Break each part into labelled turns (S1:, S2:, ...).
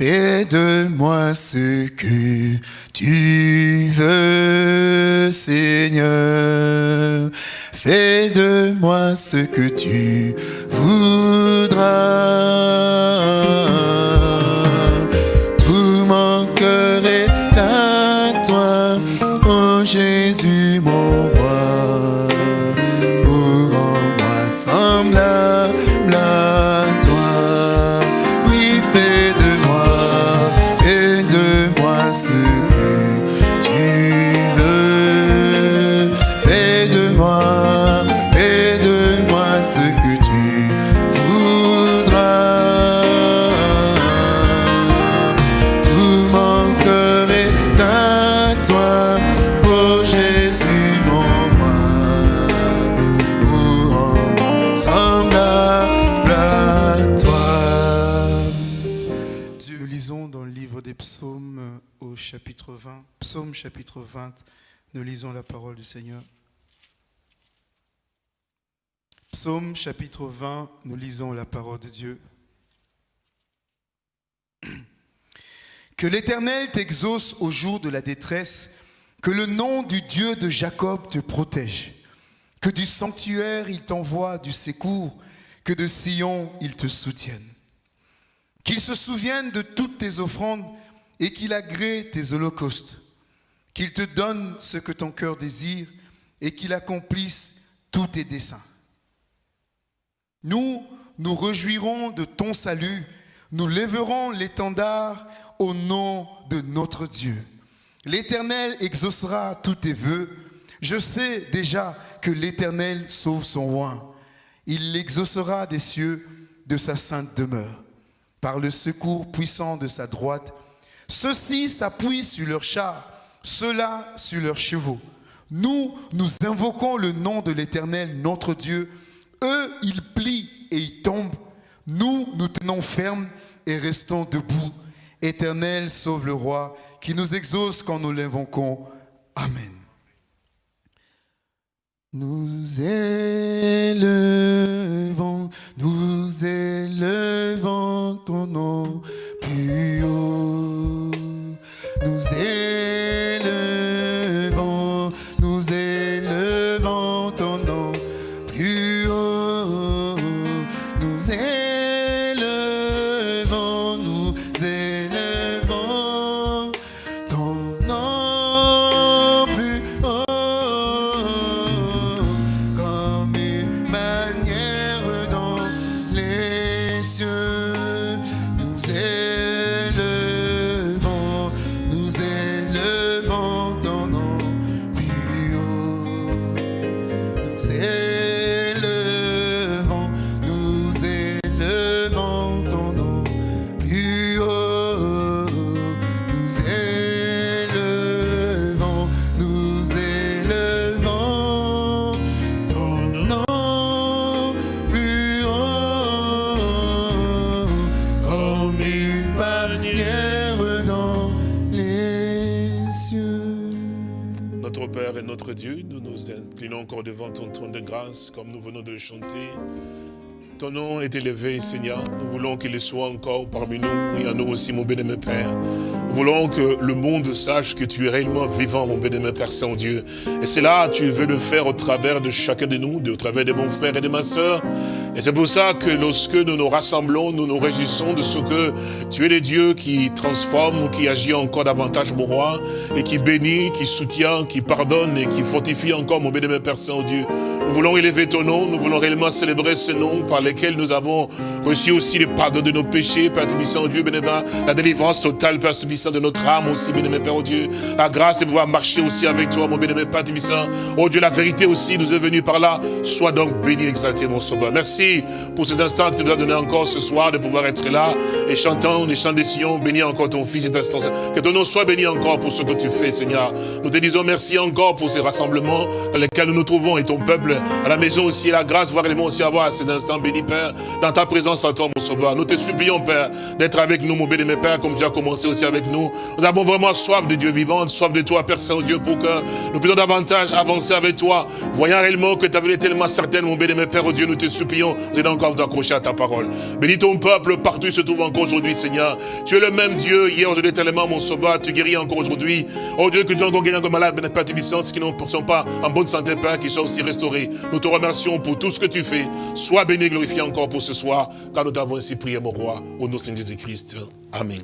S1: Fais de moi ce que tu veux, Seigneur. Fais de moi ce que tu voudras.
S2: Chapitre 20, nous lisons la parole du Seigneur. Psaume chapitre 20, nous lisons la parole de Dieu. Que l'Éternel t'exauce au jour de la détresse, que le nom du Dieu de Jacob te protège, que du sanctuaire il t'envoie du secours, que de Sion il te soutienne. Qu'il se souvienne de toutes tes offrandes et qu'il agrée tes holocaustes. Qu'il te donne ce que ton cœur désire et qu'il accomplisse tous tes desseins. Nous, nous réjouirons de ton salut, nous lèverons l'étendard au nom de notre Dieu. L'Éternel exaucera tous tes vœux. Je sais déjà que l'Éternel sauve son roi. Il l'exaucera des cieux de sa sainte demeure par le secours puissant de sa droite. Ceux-ci s'appuient sur leurs chars, ceux-là sur leurs chevaux. Nous, nous invoquons le nom de l'Éternel, notre Dieu. Eux, ils plient et ils tombent. Nous, nous tenons ferme et restons debout. Éternel, sauve le roi, qui nous exauce quand nous l'invoquons. Amen.
S1: Nous élevons, nous élevons ton nom plus ton
S3: trône de grâce, comme nous venons de le chanter. Ton nom est élevé, Seigneur. Nous voulons qu'il soit encore parmi nous et à nous aussi, mon bénémoine Père. Nous voulons que le monde sache que tu es réellement vivant, mon bénémoine Père Saint-Dieu. Et c'est là, tu veux le faire au travers de chacun de nous, au travers de mon frère et de ma sœur. Et c'est pour ça que lorsque nous nous rassemblons, nous nous réjouissons de ce que tu es le Dieu qui transforme, qui agit encore davantage, mon roi, et qui bénit, qui soutient, qui pardonne et qui fortifie encore, mon bénémoine Père Saint-Dieu. Nous voulons élever ton nom, nous voulons réellement célébrer ce nom par lequel nous avons reçu aussi le pardon de nos péchés, Père Tubissant, Dieu bénévent, la délivrance totale, Père Tubissant, de notre âme aussi, bénémoine Père, oh Dieu, la grâce de pouvoir marcher aussi avec toi, mon bénémoine Père Tubissant, oh Dieu, la vérité aussi nous est venue par là, sois donc béni, exalté, mon sauveur. Merci pour ces instants que tu nous as donné encore ce soir de pouvoir être là et chantant les chants des Sion, bénis encore ton Fils cet instant. Que ton nom soit béni encore pour ce que tu fais, Seigneur. Nous te disons merci encore pour ces rassemblements dans lesquels nous nous trouvons et ton peuple à la maison aussi, la grâce, voir les mots aussi avoir ces instants bénis, Père, dans ta présence à toi, mon sauveur. Nous te supplions, Père, d'être avec nous, mon béni, Père, comme tu as commencé aussi avec nous. Nous avons vraiment soif de Dieu vivant, soif de toi, Père Saint-Dieu, pour que nous puissions davantage avancer avec toi, voyant réellement que ta vie est tellement certaine, mon béni, Père, oh Dieu, nous te supplions, nous encore vous accrocher à ta parole. Bénis ton peuple partout il se trouve encore aujourd'hui, Seigneur. Tu es le même Dieu, hier, aujourd'hui, tellement, mon sauveur, tu guéris encore aujourd'hui. Oh Dieu, que tu as encore guéri encore malade, Père, tes qui ne sont pas en bonne santé, Père, qui soient aussi restaurés. Nous te remercions pour tout ce que tu fais. Sois béni, glorifié encore pour ce soir, car nous t'avons ainsi prié, mon roi, au nom de Jésus-Christ. Amen.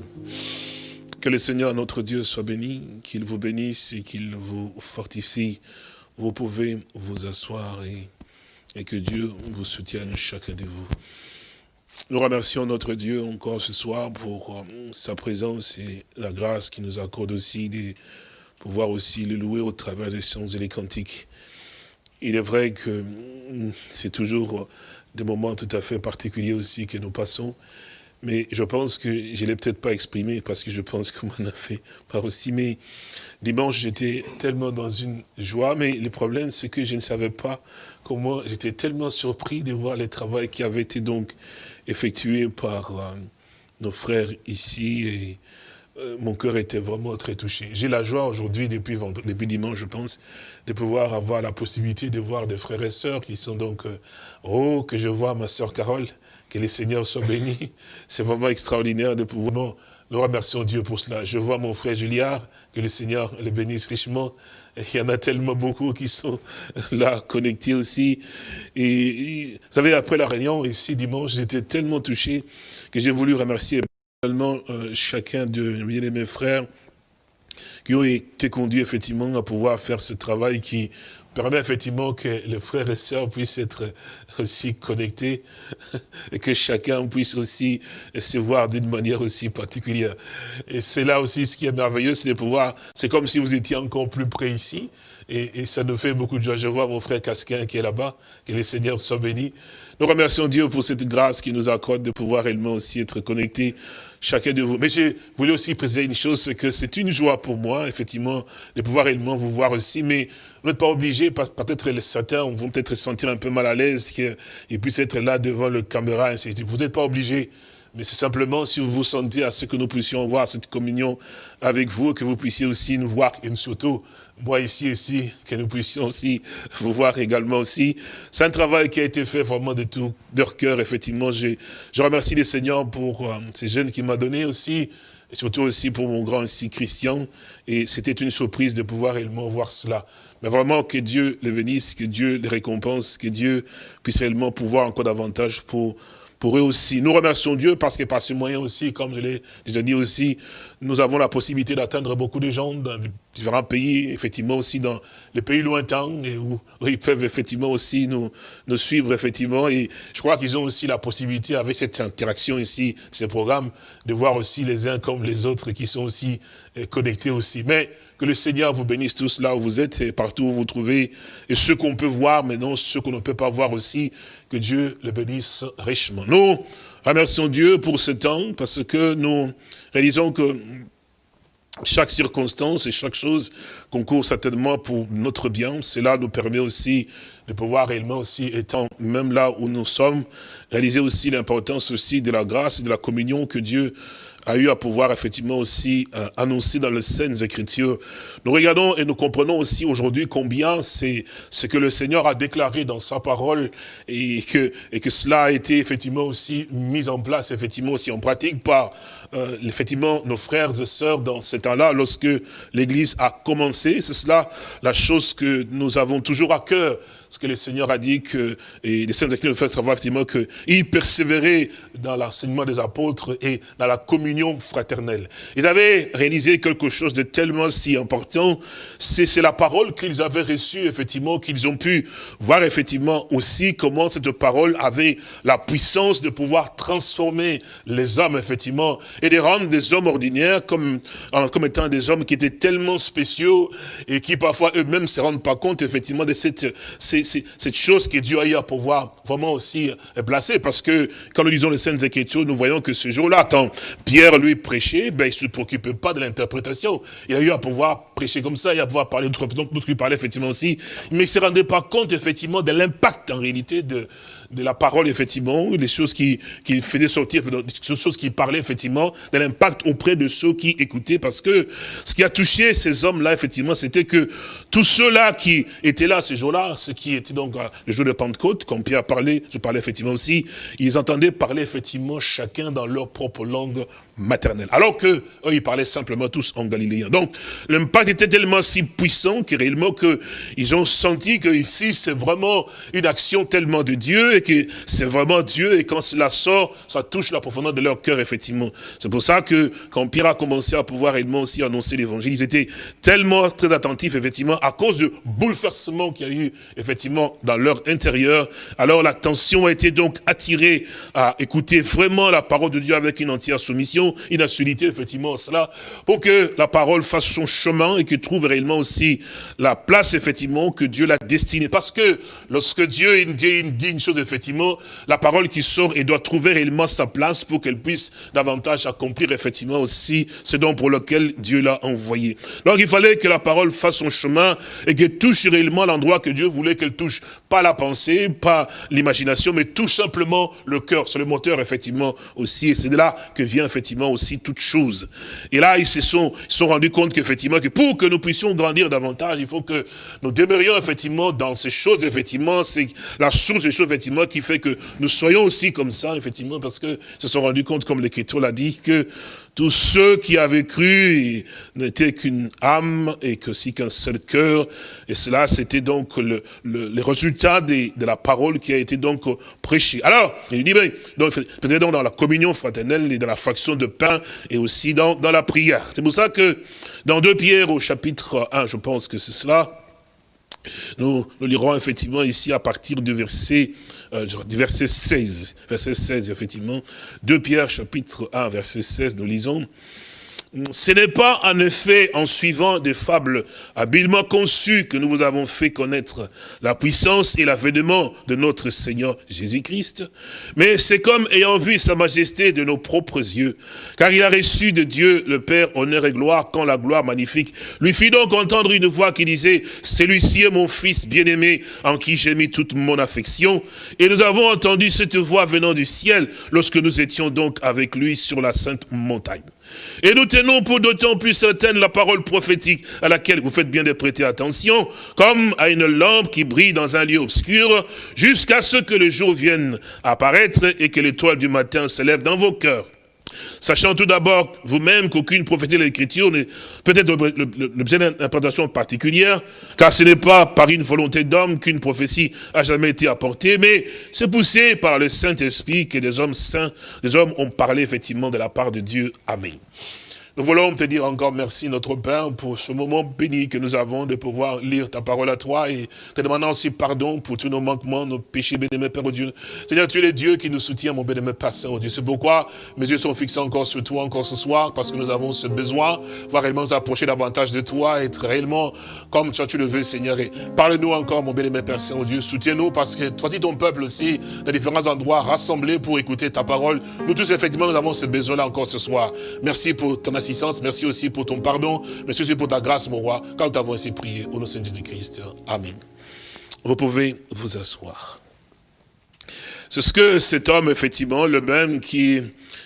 S3: Que le Seigneur, notre Dieu, soit béni, qu'il vous bénisse et qu'il vous fortifie. Vous pouvez vous asseoir et, et que Dieu vous soutienne, chacun de vous. Nous remercions notre Dieu encore ce soir pour euh, sa présence et la grâce qui nous accorde aussi de pouvoir aussi le louer au travers des chants et les cantiques. Il est vrai que mm, c'est toujours des moments tout à fait particuliers aussi que nous passons, mais je pense que je ne l'ai peut-être pas exprimé parce que je pense qu'on m'en a fait pas aussi, mais dimanche j'étais tellement dans une joie, mais le problème c'est que je ne savais pas comment, j'étais tellement surpris de voir le travail qui avait été donc effectué par euh, nos frères ici et euh, mon cœur était vraiment très touché. J'ai la joie aujourd'hui, depuis, dimanche, je pense, de pouvoir avoir la possibilité de voir des frères et sœurs qui sont donc, oh, que je vois ma sœur Carole, que les seigneurs soient bénis. C'est vraiment extraordinaire de pouvoir, nous remercions Dieu pour cela. Je vois mon frère Juliard, que le Seigneur le bénisse richement. Il y en a tellement beaucoup qui sont là connectés aussi. Et, vous savez, après la réunion, ici, dimanche, j'étais tellement touché que j'ai voulu remercier euh, chacun de mes frères qui ont été conduits effectivement à pouvoir faire ce travail qui permet effectivement que les frères et sœurs puissent être aussi connectés et que chacun puisse aussi se voir d'une manière aussi particulière. Et c'est là aussi ce qui est merveilleux, c'est de pouvoir, c'est comme si vous étiez encore plus près ici, et, ça nous fait beaucoup de joie. Je vois mon frère Casquin qui est là-bas, que le Seigneur soit béni. Nous remercions Dieu pour cette grâce qui nous accorde de pouvoir réellement aussi être connectés chacun de vous. Mais je voulais aussi préciser une chose, c'est que c'est une joie pour moi, effectivement, de pouvoir réellement vous voir aussi, mais vous n'êtes pas obligé, peut-être certains vont peut-être se sentir un peu mal à l'aise qu'ils puissent être là devant le caméra, vous n'êtes pas obligé. Mais c'est simplement si vous vous sentez à ce que nous puissions voir cette communion avec vous, que vous puissiez aussi nous voir, et surtout, moi ici, ici, que nous puissions aussi vous voir également aussi. C'est un travail qui a été fait vraiment de tout leur cœur, effectivement. Je, je remercie les seigneurs pour euh, ces jeunes qui m'ont donné aussi, et surtout aussi pour mon grand ici, Christian. Et c'était une surprise de pouvoir réellement voir cela. Mais vraiment que Dieu les bénisse, que Dieu les récompense, que Dieu puisse réellement pouvoir encore davantage pour pour eux aussi. Nous remercions Dieu parce que par ce moyen aussi, comme je l'ai déjà dit aussi, nous avons la possibilité d'atteindre beaucoup de gens différents pays, effectivement aussi dans les pays lointains, où, ils peuvent effectivement aussi nous, nous suivre, effectivement. Et je crois qu'ils ont aussi la possibilité, avec cette interaction ici, ces programmes, de voir aussi les uns comme les autres qui sont aussi euh, connectés aussi. Mais que le Seigneur vous bénisse tous là où vous êtes et partout où vous vous trouvez. Et ce qu'on peut voir, mais non ce qu'on ne peut pas voir aussi, que Dieu le bénisse richement. Nous remercions Dieu pour ce temps parce que nous réalisons que chaque circonstance et chaque chose concourt certainement pour notre bien. Cela nous permet aussi de pouvoir réellement aussi, étant même là où nous sommes, réaliser aussi l'importance aussi de la grâce et de la communion que Dieu a eu à pouvoir effectivement aussi euh, annoncer dans les scènes écritures. Nous regardons et nous comprenons aussi aujourd'hui combien c'est ce que le Seigneur a déclaré dans sa parole et que, et que cela a été effectivement aussi mis en place, effectivement aussi en pratique par euh, effectivement nos frères et sœurs dans ce temps-là, lorsque l'Église a commencé. C'est cela la chose que nous avons toujours à cœur que le Seigneur a dit que, et les saints écrits nous font savoir effectivement qu'ils persévéraient dans l'enseignement des apôtres et dans la communion fraternelle. Ils avaient réalisé quelque chose de tellement si important, c'est la parole qu'ils avaient reçue, effectivement, qu'ils ont pu voir effectivement aussi comment cette parole avait la puissance de pouvoir transformer les hommes, effectivement, et de rendre des hommes ordinaires comme, comme étant des hommes qui étaient tellement spéciaux et qui parfois eux-mêmes se rendent pas compte, effectivement, de cette, cette chose que Dieu a eu à pouvoir vraiment aussi euh, placer. Parce que quand nous lisons les scènes Écritures, nous voyons que ce jour-là, quand Pierre lui prêchait, ben, il ne se préoccupait pas de l'interprétation. Il a eu à pouvoir prêcher comme ça et à pouvoir parler d'autres, donc d'autres qui parlaient effectivement aussi, mais il ne se rendait pas compte effectivement de l'impact en réalité de, de la parole, effectivement, des choses qui, qui faisaient sortir, des choses qui parlaient, effectivement, de l'impact auprès de ceux qui écoutaient, parce que ce qui a touché ces hommes-là, effectivement, c'était que tous ceux-là qui étaient là ce jour-là, ce qui était donc le jour de Pentecôte, comme Pierre parlait, je parlais effectivement aussi, ils entendaient parler effectivement chacun dans leur propre langue maternelle. Alors que eux, ils parlaient simplement tous en galiléen. Donc, l'impact était tellement si puissant que réellement que ils ont senti que ici, c'est vraiment une action tellement de Dieu et que c'est vraiment Dieu et quand cela sort, ça touche la profondeur de leur cœur, effectivement. C'est pour ça que quand Pierre a commencé à pouvoir réellement aussi annoncer l'évangile, ils étaient tellement très attentifs, effectivement, à cause du bouleversement qu'il y a eu, effectivement, dans leur intérieur. Alors l'attention a été donc attirée à écouter vraiment la parole de Dieu avec une entière soumission, une assurité, effectivement, cela, pour que la parole fasse son chemin et que trouve réellement aussi la place, effectivement, que Dieu l'a destinée. Parce que lorsque Dieu dit, dit une chose, effectivement, la parole qui sort et doit trouver réellement sa place pour qu'elle puisse davantage accomplir, effectivement, aussi ce dont pour lequel Dieu l'a envoyé. Donc il fallait que la parole fasse son chemin et qu'elle touche réellement l'endroit que Dieu voulait qu'elle touche. Pas la pensée, pas l'imagination, mais tout simplement le cœur. C'est le moteur, effectivement, aussi. Et c'est de là que vient, effectivement, aussi toute chose. Et là, ils se sont, ils sont rendus compte qu'effectivement, que pour que nous puissions grandir davantage, il faut que nous demeurions, effectivement, dans ces choses, effectivement, c'est la source des choses, effectivement, qui fait que nous soyons aussi comme ça, effectivement, parce que se sont rendus compte, comme l'Écriture l'a dit, que tous ceux qui avaient cru n'étaient qu'une âme et que si qu'un seul cœur. Et cela, c'était donc le, résultats de, la parole qui a été donc prêchée. Alors, il dit, ben, donc, peut-être donc dans la communion fraternelle et dans la fraction de pain et aussi dans, la prière. C'est pour ça que dans 2 Pierre au chapitre 1, je pense que c'est cela, nous lirons effectivement ici à partir du verset euh, verset 16, verset 16 effectivement, 2 Pierre chapitre 1 verset 16, nous lisons, ce n'est pas en effet en suivant des fables habilement conçues que nous vous avons fait connaître la puissance et l'avènement de notre Seigneur Jésus-Christ, mais c'est comme ayant vu sa majesté de nos propres yeux, car il a reçu de Dieu le Père honneur et gloire quand la gloire magnifique lui fit donc entendre une voix qui disait, celui-ci est mon fils bien-aimé en qui j'ai mis toute mon affection, et nous avons entendu cette voix venant du ciel lorsque nous étions donc avec lui sur la sainte montagne. Et nous tenons pour d'autant plus certaine la parole prophétique à laquelle vous faites bien de prêter attention, comme à une lampe qui brille dans un lieu obscur, jusqu'à ce que le jour vienne apparaître et que l'étoile du matin s'élève dans vos cœurs. Sachant tout d'abord vous-même qu'aucune prophétie de l'Écriture n'est peut-être l'objet d'interprétation particulière, car ce n'est pas par une volonté d'homme qu'une prophétie a jamais été apportée, mais c'est poussé par le Saint-Esprit que des hommes saints, des hommes ont parlé effectivement de la part de Dieu. Amen. Nous voulons te dire encore merci, notre Père, pour ce moment béni que nous avons de pouvoir lire ta parole à toi et te demandant aussi pardon pour tous nos manquements, nos péchés, bénémoine Père, oh Dieu. Seigneur, tu es le Dieu qui nous soutient, mon bénémoine Père Saint, Dieu. C'est pourquoi mes yeux sont fixés encore sur toi, encore ce soir, parce que nous avons ce besoin, voir réellement nous approcher davantage de toi, être réellement comme toi tu le veux, Seigneur. Et parle-nous encore, mon bénémoine Père Saint, Dieu. Soutiens-nous, parce que toi, ton peuple aussi, dans différents endroits, rassemblés pour écouter ta parole. Nous tous, effectivement, nous avons ce besoin-là encore ce soir. Merci pour ton assistance Merci aussi pour ton pardon. Merci aussi pour ta grâce, mon roi. Quand nous avons ainsi prié, au nom de Jésus-Christ. Amen. Vous pouvez vous asseoir. C'est ce que cet homme, effectivement, le même qui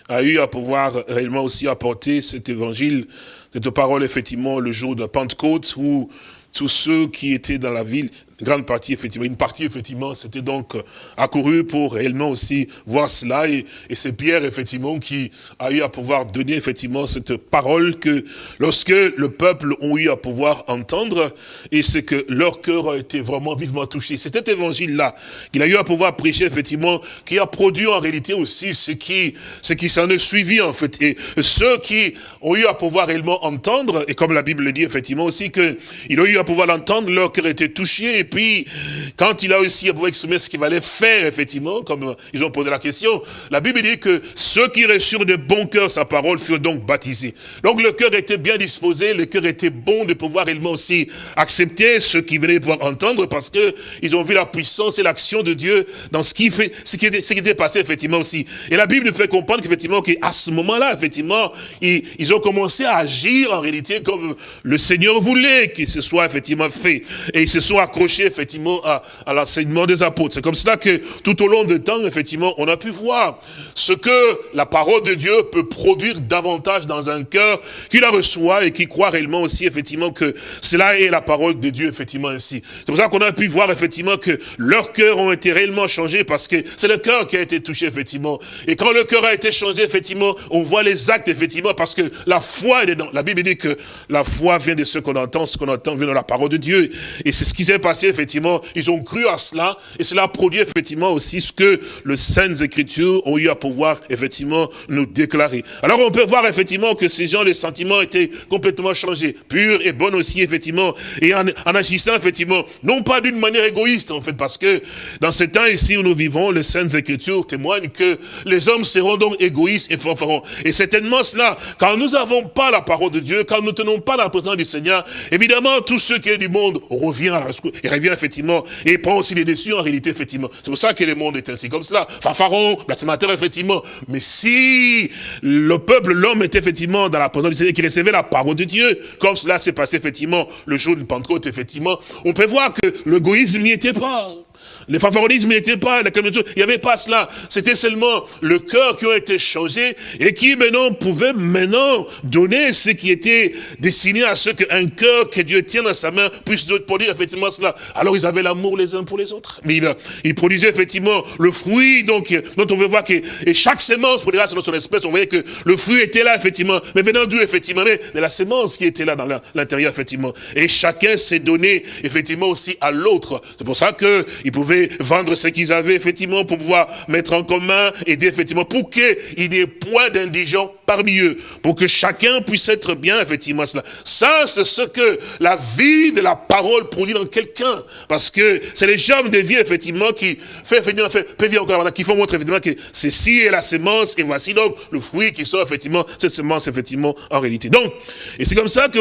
S3: a eu à pouvoir réellement aussi apporter cet évangile, cette parole, effectivement, le jour de Pentecôte, où tous ceux qui étaient dans la ville, une grande partie, effectivement, une partie, effectivement, c'était donc euh, accouru pour réellement aussi voir cela. Et, et c'est Pierre, effectivement, qui a eu à pouvoir donner, effectivement, cette parole que lorsque le peuple ont eu à pouvoir entendre, et c'est que leur cœur a été vraiment vivement touché. C'est cet évangile-là qu'il a eu à pouvoir prêcher, effectivement, qui a produit en réalité aussi ce qui, ce qui s'en est suivi, en fait. Et ceux qui ont eu à pouvoir réellement entendre, et comme la Bible le dit, effectivement, aussi, qu'ils ont eu à pouvoir l'entendre, leur cœur était touché, puis, quand il a aussi exprimer ce qu'il fallait faire, effectivement, comme ils ont posé la question, la Bible dit que ceux qui reçurent de bon cœur sa parole furent donc baptisés. Donc le cœur était bien disposé, le cœur était bon de pouvoir réellement aussi accepter ce qu'ils venaient pouvoir entendre parce que ils ont vu la puissance et l'action de Dieu dans ce qui fait, ce qui était passé, effectivement, aussi. Et la Bible nous fait comprendre qu'effectivement, qu'à ce moment-là, effectivement, ils, ils ont commencé à agir en réalité comme le Seigneur voulait qu'il se soit effectivement fait. Et ils se sont accrochés effectivement à, l'enseignement des apôtres. C'est comme cela que tout au long du temps, effectivement, on a pu voir ce que la parole de Dieu peut produire davantage dans un cœur qui la reçoit et qui croit réellement aussi, effectivement, que cela est la parole de Dieu, effectivement, ainsi. C'est pour ça qu'on a pu voir, effectivement, que leurs cœurs ont été réellement changés parce que c'est le cœur qui a été touché, effectivement. Et quand le cœur a été changé, effectivement, on voit les actes, effectivement, parce que la foi, est dans, la Bible dit que la foi vient de ce qu'on entend, ce qu'on entend vient de la parole de Dieu. Et c'est ce qui s'est passé, effectivement. Ils ont cru à cela, et cela produit, effectivement, aussi ce que les Saintes Écritures ont eu à pouvoir, effectivement, nous déclarer. Alors, on peut voir, effectivement, que ces gens, les sentiments étaient complètement changés, purs et bons aussi, effectivement, et en, en agissant, effectivement, non pas d'une manière égoïste, en fait, parce que dans ce temps ici où nous vivons, les Saintes Écritures témoignent que les hommes seront donc égoïstes et fanfarons. Et certainement cela, quand nous n'avons pas la parole de Dieu, quand nous ne tenons pas la présence du Seigneur, évidemment, tout ce qui est du monde revient à la revient effectivement, et prend aussi les déçus en réalité, effectivement. C'est pour ça que le monde est ainsi comme cela. Fanfaron, blasphémateur, effectivement. Mais si le peuple, l'homme était effectivement dans la présence du Seigneur, qui recevait la parole de Dieu, comme cela s'est passé effectivement le jour de Pentecôte, effectivement, on peut voir que l'égoïsme n'y était pas. Le favorisme n'était pas, la il n'y avait pas cela. C'était seulement le cœur qui a été changé et qui maintenant pouvait maintenant donner ce qui était destiné à ce qu'un cœur que Dieu tient dans sa main puisse produire effectivement cela. Alors ils avaient l'amour les uns pour les autres. Mais ils, produisaient effectivement le fruit, donc, dont on veut voir que, et chaque sémence produira selon son espèce, on voyait que le fruit était là, effectivement, mais venant d'où, effectivement, mais la sémence qui était là dans l'intérieur, effectivement. Et chacun s'est donné, effectivement, aussi à l'autre. C'est pour ça qu'ils vendre ce qu'ils avaient, effectivement, pour pouvoir mettre en commun, aider, effectivement, pour qu'il n'y ait point d'indigents parmi eux, pour que chacun puisse être bien, effectivement, cela. Ça, c'est ce que la vie de la parole produit dans quelqu'un, parce que c'est les germes de vie, effectivement, qui fait, effectivement, fait, encore, qui font montrer, effectivement, que ceci est la semence, et voici donc le fruit qui sort, effectivement, cette semence, effectivement, en réalité. Donc, et c'est comme ça que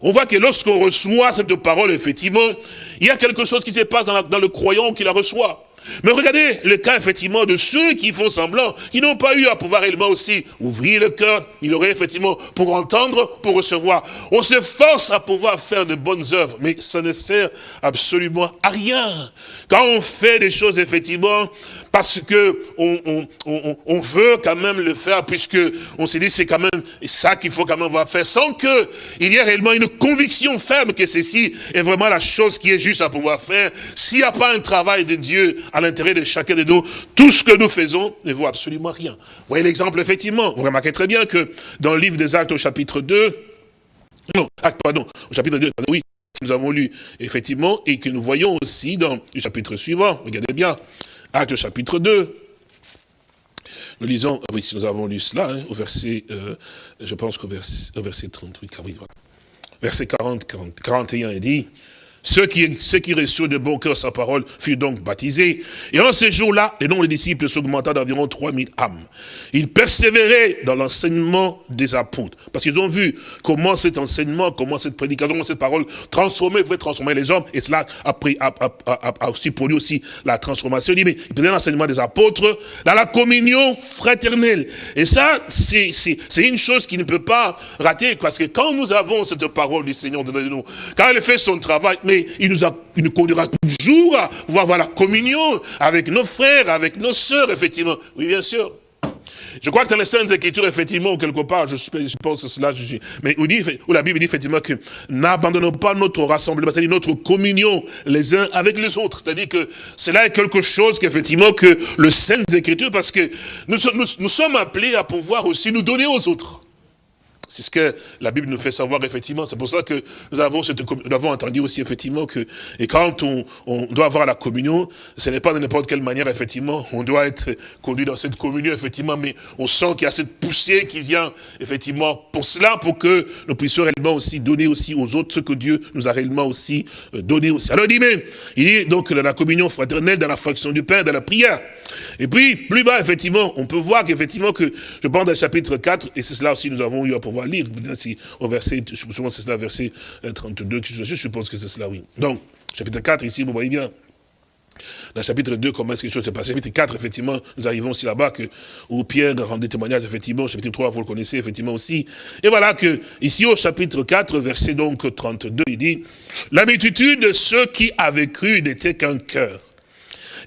S3: on voit que lorsqu'on reçoit cette parole, effectivement, il y a quelque chose qui se passe dans, le croyant qui la reçoit. Mais regardez le cas, effectivement, de ceux qui font semblant, qui n'ont pas eu à pouvoir réellement aussi ouvrir le cœur. Il aurait effectivement pour entendre, pour recevoir. On se force à pouvoir faire de bonnes œuvres, mais ça ne sert absolument à rien. Quand on fait des choses, effectivement, parce que on, on, on, veut quand même le faire, puisque on s'est dit c'est quand même ça qu'il faut quand même avoir faire, sans que il y ait réellement une conviction ferme que ceci est vraiment la chose qui est juste à pouvoir faire. S'il n'y a pas un travail de Dieu à l'intérieur de chacun de nous, tout ce que nous faisons ne vaut absolument rien. Vous voyez l'exemple, effectivement. Vous remarquez très bien que dans le livre des Actes au chapitre 2, non, acte, pardon, au chapitre 2, oui, nous avons lu, effectivement, et que nous voyons aussi dans le chapitre suivant, regardez bien, acte chapitre 2, nous lisons, oui, nous avons lu cela, hein, au verset, euh, je pense qu'au verset, verset 38, oui, voilà. verset 40, 40, 41, il dit, ceux qui, ceux qui reçurent de bon cœur sa parole furent donc baptisés. Et en ce jour-là, le nombre des disciples s'augmenta d'environ 3000 âmes. Ils persévéraient dans l'enseignement des apôtres. Parce qu'ils ont vu comment cet enseignement, comment cette prédication, comment cette parole transformait, pouvait transformer les hommes. Et cela a, pris, a, a, a aussi produit aussi la transformation. Il dit, mais ils prenaient l'enseignement des apôtres dans la communion fraternelle. Et ça, c'est une chose qui ne peut pas rater. Parce que quand nous avons cette parole du Seigneur devant nous, quand elle fait son travail, mais il nous, conduira toujours à voir la communion avec nos frères, avec nos sœurs, effectivement. Oui, bien sûr. Je crois que dans les Saintes Écritures, effectivement, quelque part, je, pense cela, je, mais où, dit, où la Bible dit effectivement que n'abandonnons pas notre rassemblement, c'est-à-dire notre communion les uns avec les autres. C'est-à-dire que cela est quelque chose qu'effectivement que le Saintes Écritures, parce que nous sommes appelés à pouvoir aussi nous donner aux autres. C'est ce que la Bible nous fait savoir, effectivement. C'est pour ça que nous avons, entendu aussi, effectivement, que, et quand on, doit avoir la communion, ce n'est pas de n'importe quelle manière, effectivement, on doit être conduit dans cette communion, effectivement, mais on sent qu'il y a cette poussée qui vient, effectivement, pour cela, pour que nous puissions réellement aussi donner aussi aux autres ce que Dieu nous a réellement aussi euh, donné aussi. Alors, il dit, mais, il dit, donc, la communion fraternelle dans la fraction du pain, dans la prière. Et puis, plus bas, effectivement, on peut voir qu'effectivement, que je pense dans le chapitre 4, et c'est cela aussi nous avons eu à pouvoir lire, au verset, souvent c'est cela, verset 32, euh, je suppose que c'est cela, oui. Donc, chapitre 4, ici, vous voyez bien, dans le chapitre 2, comment est-ce que les choses se passent? Chapitre 4, effectivement, nous arrivons aussi là-bas, que où Pierre rendait témoignage, effectivement, chapitre 3, vous le connaissez, effectivement aussi. Et voilà que, ici au chapitre 4, verset donc 32, il dit, la multitude de ceux qui avaient cru n'était qu'un cœur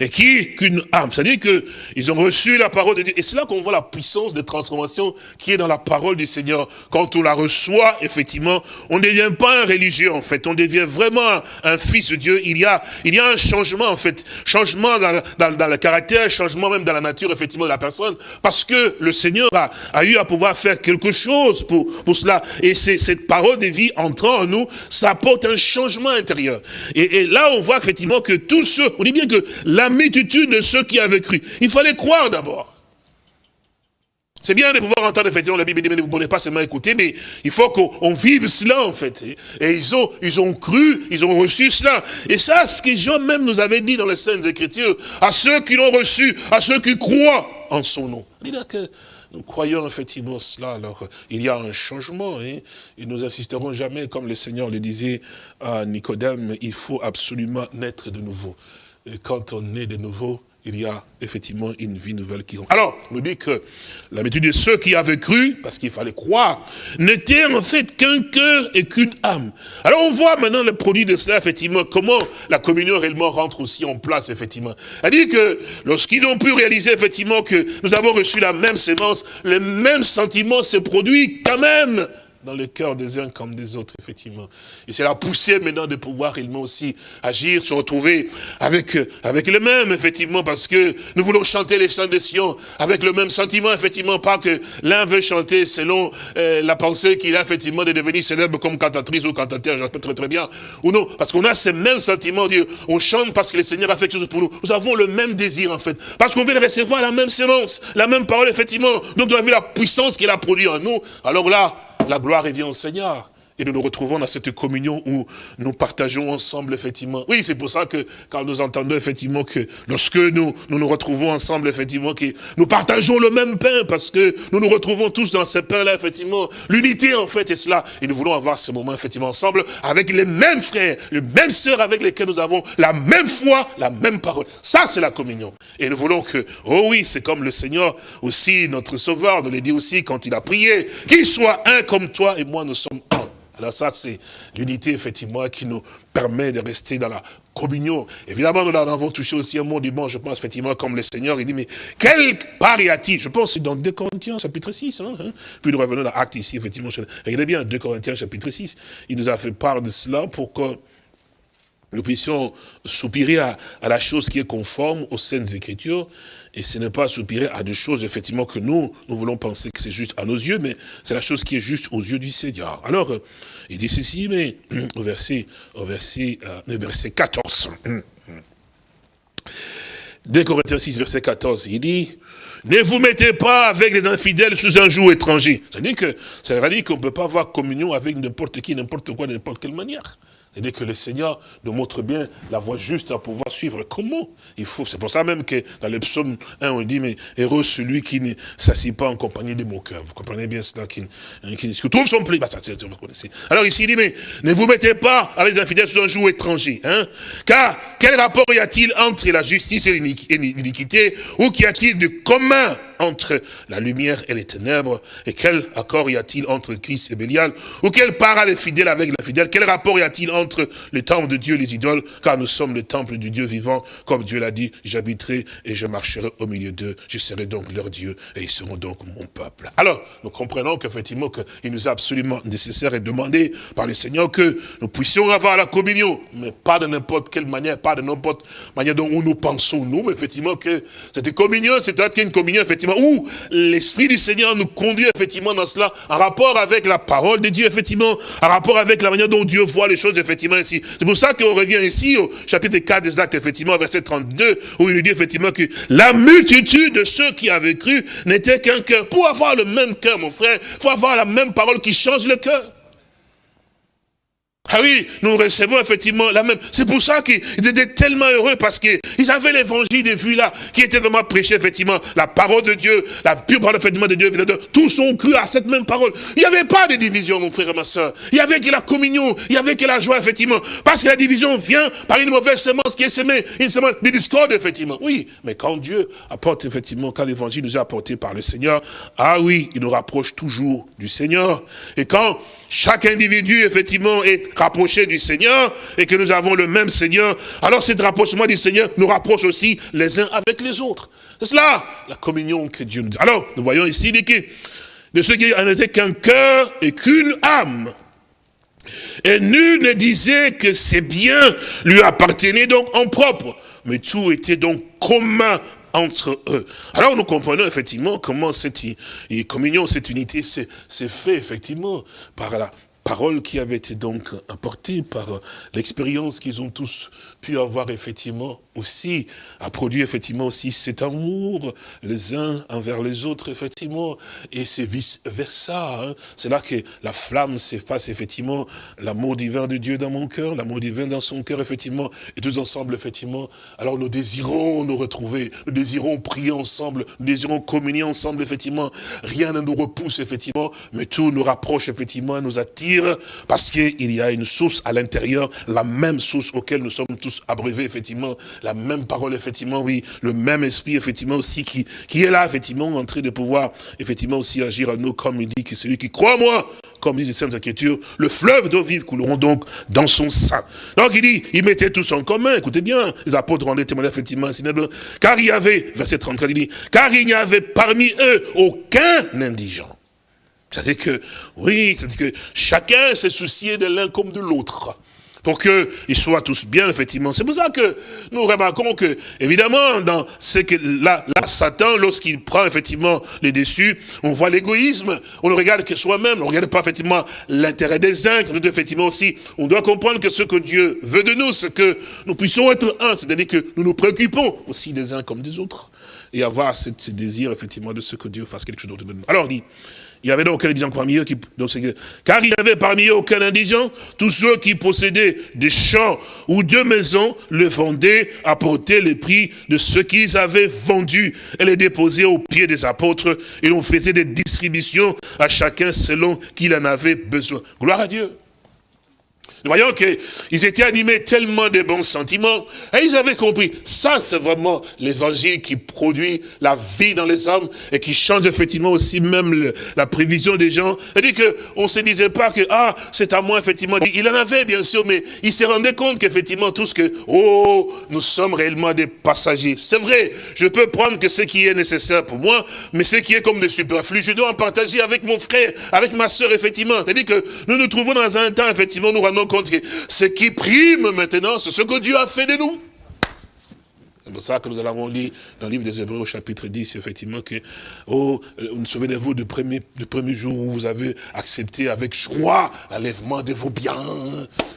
S3: et qui qu'une âme. C'est-à-dire qu'ils ont reçu la parole de Dieu. Et c'est là qu'on voit la puissance de transformation qui est dans la parole du Seigneur. Quand on la reçoit, effectivement, on ne devient pas un religieux, en fait. On devient vraiment un, fils de Dieu. Il y a, il y a un changement, en fait. Changement dans, dans, dans, le caractère, changement même dans la nature, effectivement, de la personne. Parce que le Seigneur a, a eu à pouvoir faire quelque chose pour, pour cela. Et cette parole de vie entrant en nous, ça apporte un changement intérieur. Et, et là, on voit effectivement que tous ceux, on dit bien que la multitude de ceux qui avaient cru. Il fallait croire d'abord. C'est bien de pouvoir entendre effectivement la Bible mais vous ne pouvez pas seulement écouter, mais il faut qu'on vive cela en fait. Et ils ont, ils ont cru, ils ont reçu cela. Et ça, ce que Jean même nous avait dit dans les Saintes Écritures, à ceux qui l'ont reçu, à ceux qui croient en son nom. Il que nous croyons effectivement cela, alors il y a un changement, hein, et nous insisterons jamais, comme le Seigneur le disait à Nicodème, il faut absolument naître de nouveau. Et quand on est de nouveau, il y a effectivement une vie nouvelle qui rentre. Alors, on nous dit que l'habitude de ceux qui avaient cru, parce qu'il fallait croire, n'était en fait qu'un cœur et qu'une âme. Alors on voit maintenant le produit de cela, effectivement, comment la communion réellement rentre aussi en place, effectivement. C'est-à-dire que lorsqu'ils ont pu réaliser, effectivement, que nous avons reçu la même sémence, le même sentiment se produit quand même dans le cœur des uns comme des autres, effectivement. Et c'est la poussée maintenant de pouvoir réellement aussi agir, se retrouver avec, avec le même, effectivement, parce que nous voulons chanter les chants de Sion avec le même sentiment, effectivement, pas que l'un veut chanter selon euh, la pensée qu'il a, effectivement, de devenir célèbre comme cantatrice ou cantateur, j'espère très très bien, ou non, parce qu'on a ce même sentiment, dire, on chante parce que le Seigneur a fait quelque chose pour nous. Nous avons le même désir, en fait, parce qu'on de recevoir la même sémence, la même parole, effectivement, donc on a vu la puissance qu'il a produit en nous, alors là, la gloire revient au Seigneur. Et nous nous retrouvons dans cette communion où nous partageons ensemble, effectivement. Oui, c'est pour ça que quand nous entendons, effectivement, que lorsque nous, nous retrouvons ensemble, effectivement, que nous partageons le même pain, parce que nous nous retrouvons tous dans ce pain-là, effectivement. L'unité, en fait, est cela. Et nous voulons avoir ce moment, effectivement, ensemble, avec les mêmes frères, les mêmes sœurs avec lesquels nous avons la même foi, la même parole. Ça, c'est la communion. Et nous voulons que, oh oui, c'est comme le Seigneur, aussi, notre Sauveur, nous l'a dit aussi quand il a prié, qu'il soit un comme toi et moi, nous sommes un. Ça, c'est l'unité, effectivement, qui nous permet de rester dans la communion. Évidemment, nous avons touché aussi un mot du bon, je pense, effectivement, comme le Seigneur, il dit, mais quel part y a-t-il? Je pense dans 2 Corinthiens, chapitre 6. Hein, hein. Puis nous revenons dans Acte ici, effectivement. Regardez bien, 2 Corinthiens, chapitre 6. Il nous a fait part de cela pour que nous puissions soupirer à, à la chose qui est conforme aux Saintes Écritures, et ce n'est pas soupirer à des choses, effectivement, que nous, nous voulons penser que c'est juste à nos yeux, mais c'est la chose qui est juste aux yeux du Seigneur. Alors, euh, il dit ceci, mais au verset, au verset, euh, verset 14. 2 Corinthiens 6, verset 14, il dit, ne vous mettez pas avec les infidèles sous un joug étranger. C'est-à-dire que, ça veut dire qu'on ne peut pas avoir communion avec n'importe qui, n'importe quoi, n'importe quelle manière. C'est-à-dire que le Seigneur nous montre bien la voie juste à pouvoir suivre. Comment il faut? C'est pour ça même que dans le psaume 1, on dit, mais heureux celui qui ne s'assied pas en compagnie des moqueurs. Vous comprenez bien cela, qui, qui, qui trouve son plaisir. Bah. Alors ici, il dit, mais ne vous mettez pas avec les infidèles sur un jour étranger. Hein? Car quel rapport y a-t-il entre la justice et l'iniquité? Ou qu'y a-t-il de commun? Entre la lumière et les ténèbres Et quel accord y a-t-il entre Christ et Bélial Ou quelle part a les fidèles avec la fidèle Quel rapport y a-t-il entre le temple de Dieu et les idoles Car nous sommes le temple du Dieu vivant, comme Dieu l'a dit, j'habiterai et je marcherai au milieu d'eux. Je serai donc leur Dieu et ils seront donc mon peuple. Alors, nous comprenons qu'effectivement, qu'il nous est absolument nécessaire et demandé par le Seigneur que nous puissions avoir la communion, mais pas de n'importe quelle manière, pas de n'importe manière dont nous pensons, nous, mais effectivement que cette communion, c'est une communion, effectivement, où l'Esprit du Seigneur nous conduit effectivement dans cela, en rapport avec la parole de Dieu, effectivement, en rapport avec la manière dont Dieu voit les choses, effectivement, ici. C'est pour ça qu'on revient ici au chapitre 4 des actes, effectivement, verset 32, où il nous dit effectivement que la multitude de ceux qui avaient cru n'était qu'un cœur. Pour avoir le même cœur, mon frère, faut avoir la même parole qui change le cœur. Ah oui, nous recevons effectivement la même. C'est pour ça qu'ils étaient tellement heureux parce qu'ils avaient l'évangile de vue là, qui était vraiment prêché effectivement, la parole de Dieu, la pure parole effectivement de Dieu. Tous ont cru à cette même parole. Il n'y avait pas de division, mon frère et ma soeur. Il y avait que la communion, il y avait que la joie effectivement. Parce que la division vient par une mauvaise semence qui est semée, une semence de discorde effectivement. Oui, mais quand Dieu apporte effectivement, quand l'évangile nous est apporté par le Seigneur, ah oui, il nous rapproche toujours du Seigneur. Et quand chaque individu, effectivement, est rapproché du Seigneur et que nous avons le même Seigneur, alors cet rapprochement du Seigneur nous rapproche aussi les uns avec les autres. C'est cela, la communion que Dieu nous dit. Alors, nous voyons ici de ceux qui n'étaient qu'un cœur et qu'une âme. Et nul ne disait que ses biens lui appartenaient donc en propre, mais tout était donc commun entre eux. Alors nous comprenons effectivement comment cette communion, cette unité s'est fait effectivement par la parole qui avait été donc apportée, par l'expérience qu'ils ont tous pu avoir effectivement aussi, a produit effectivement aussi cet amour les uns envers les autres, effectivement, et c'est vice-versa. Hein. C'est là que la flamme s'efface, effectivement, l'amour divin de Dieu dans mon cœur, l'amour divin dans son cœur, effectivement, et tous ensemble, effectivement. Alors nous désirons nous retrouver, nous désirons prier ensemble, nous désirons communier ensemble, effectivement. Rien ne nous repousse, effectivement, mais tout nous rapproche, effectivement, nous attire, parce qu'il y a une source à l'intérieur, la même source auquel nous sommes tous abreuvés, effectivement, la même parole, effectivement, oui, le même esprit, effectivement, aussi, qui, qui est là, effectivement, en train de pouvoir, effectivement, aussi agir à nous, comme il dit que celui qui croit moi, comme disent les Saintes Écritures, le fleuve d'eau vive couleront donc dans son sein. Donc il dit, ils mettaient tous en commun, écoutez bien, les apôtres rendaient témoignage effectivement, car il y avait, verset 34, il dit, car il n'y avait parmi eux aucun indigent. C'est-à-dire que, oui, c'est-à-dire que chacun s'est soucié de l'un comme de l'autre pour qu'ils soient tous bien, effectivement. C'est pour ça que nous remarquons que, évidemment, dans ce que là, là Satan, lorsqu'il prend effectivement les dessus, on voit l'égoïsme, on ne regarde que soi-même, on ne regarde pas effectivement l'intérêt des uns, nous effectivement aussi, on doit comprendre que ce que Dieu veut de nous, c'est que nous puissions être un, c'est-à-dire que nous nous préoccupons aussi des uns comme des autres, et avoir ce, désir, effectivement, de ce que Dieu fasse quelque chose d'autre. Alors, on dit, il y avait donc aucun indigent parmi eux qui, car il y avait parmi eux aucun indigent, tous ceux qui possédaient des champs ou deux maisons le vendaient, apportaient les prix de ce qu'ils avaient vendu et les déposaient aux pieds des apôtres et l'on faisait des distributions à chacun selon qu'il en avait besoin. Gloire à Dieu. Nous voyons qu'ils étaient animés tellement de bons sentiments, et ils avaient compris, ça c'est vraiment l'évangile qui produit la vie dans les hommes, et qui change effectivement aussi même la prévision des gens. C'est-à-dire qu'on ne se disait pas que, ah, c'est à moi effectivement. Il en avait bien sûr, mais il se rendait compte qu'effectivement tout ce que, oh, nous sommes réellement des passagers. C'est vrai, je peux prendre que ce qui est nécessaire pour moi, mais ce qui est comme des superflus, je dois en partager avec mon frère, avec ma soeur, effectivement. C'est-à-dire que nous nous trouvons dans un temps, effectivement, nous rendons ce qui prime maintenant, c'est ce que Dieu a fait de nous. C'est pour ça que nous allons lire dans le livre des Hébreux au chapitre 10, effectivement, que, oh, euh, souvenez-vous du premier, du premier jour où vous avez accepté avec joie l'enlèvement de vos biens.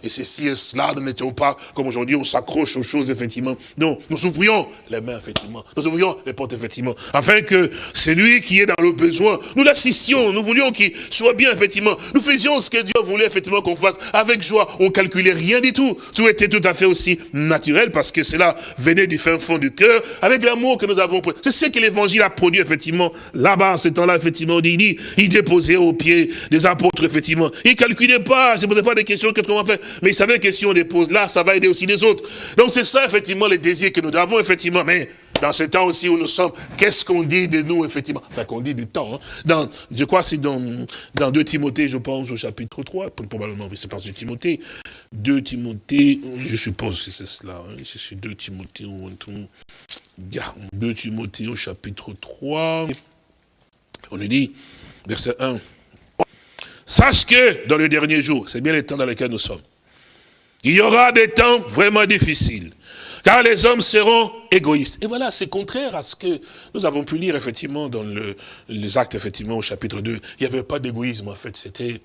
S3: Et ceci et cela, nous n'étions pas comme aujourd'hui, on s'accroche aux choses, effectivement. Non, nous ouvrions les mains, effectivement. Nous ouvrions les portes, effectivement. Afin que celui qui est dans le besoin, nous l'assistions, nous voulions qu'il soit bien, effectivement. Nous faisions ce que Dieu voulait, effectivement, qu'on fasse avec joie. On calculait rien du tout. Tout était tout à fait aussi naturel parce que cela venait du fin fond du cœur, avec l'amour que nous avons. C'est ce que l'évangile a produit, effectivement, là-bas, ce temps-là, effectivement, il dit, il déposait aux pieds des apôtres, effectivement. Il calculait pas, il ne posait pas des questions, qu'est-ce qu'on va faire? Mais il savait que si on dépose là, ça va aider aussi les autres. Donc c'est ça, effectivement, les désirs que nous avons, effectivement. Mais dans ce temps aussi où nous sommes, qu'est-ce qu'on dit de nous, effectivement? Enfin, qu'on dit du temps. Hein. Dans, je crois que c'est dans, dans 2 Timothée, je pense, au chapitre 3, probablement, oui, c'est parce de Timothée. 2 Timothée, je suppose que c'est cela. Hein. C'est 2 Timothée, 2 Timothée au chapitre 3. On nous dit, verset 1. Sache que dans le dernier jour, c'est bien les temps dans lesquels nous sommes, il y aura des temps vraiment difficiles. Car les hommes seront égoïstes. Et voilà, c'est contraire à ce que nous avons pu lire effectivement dans le, les actes, effectivement, au chapitre 2. Il n'y avait pas d'égoïsme, en fait, c'était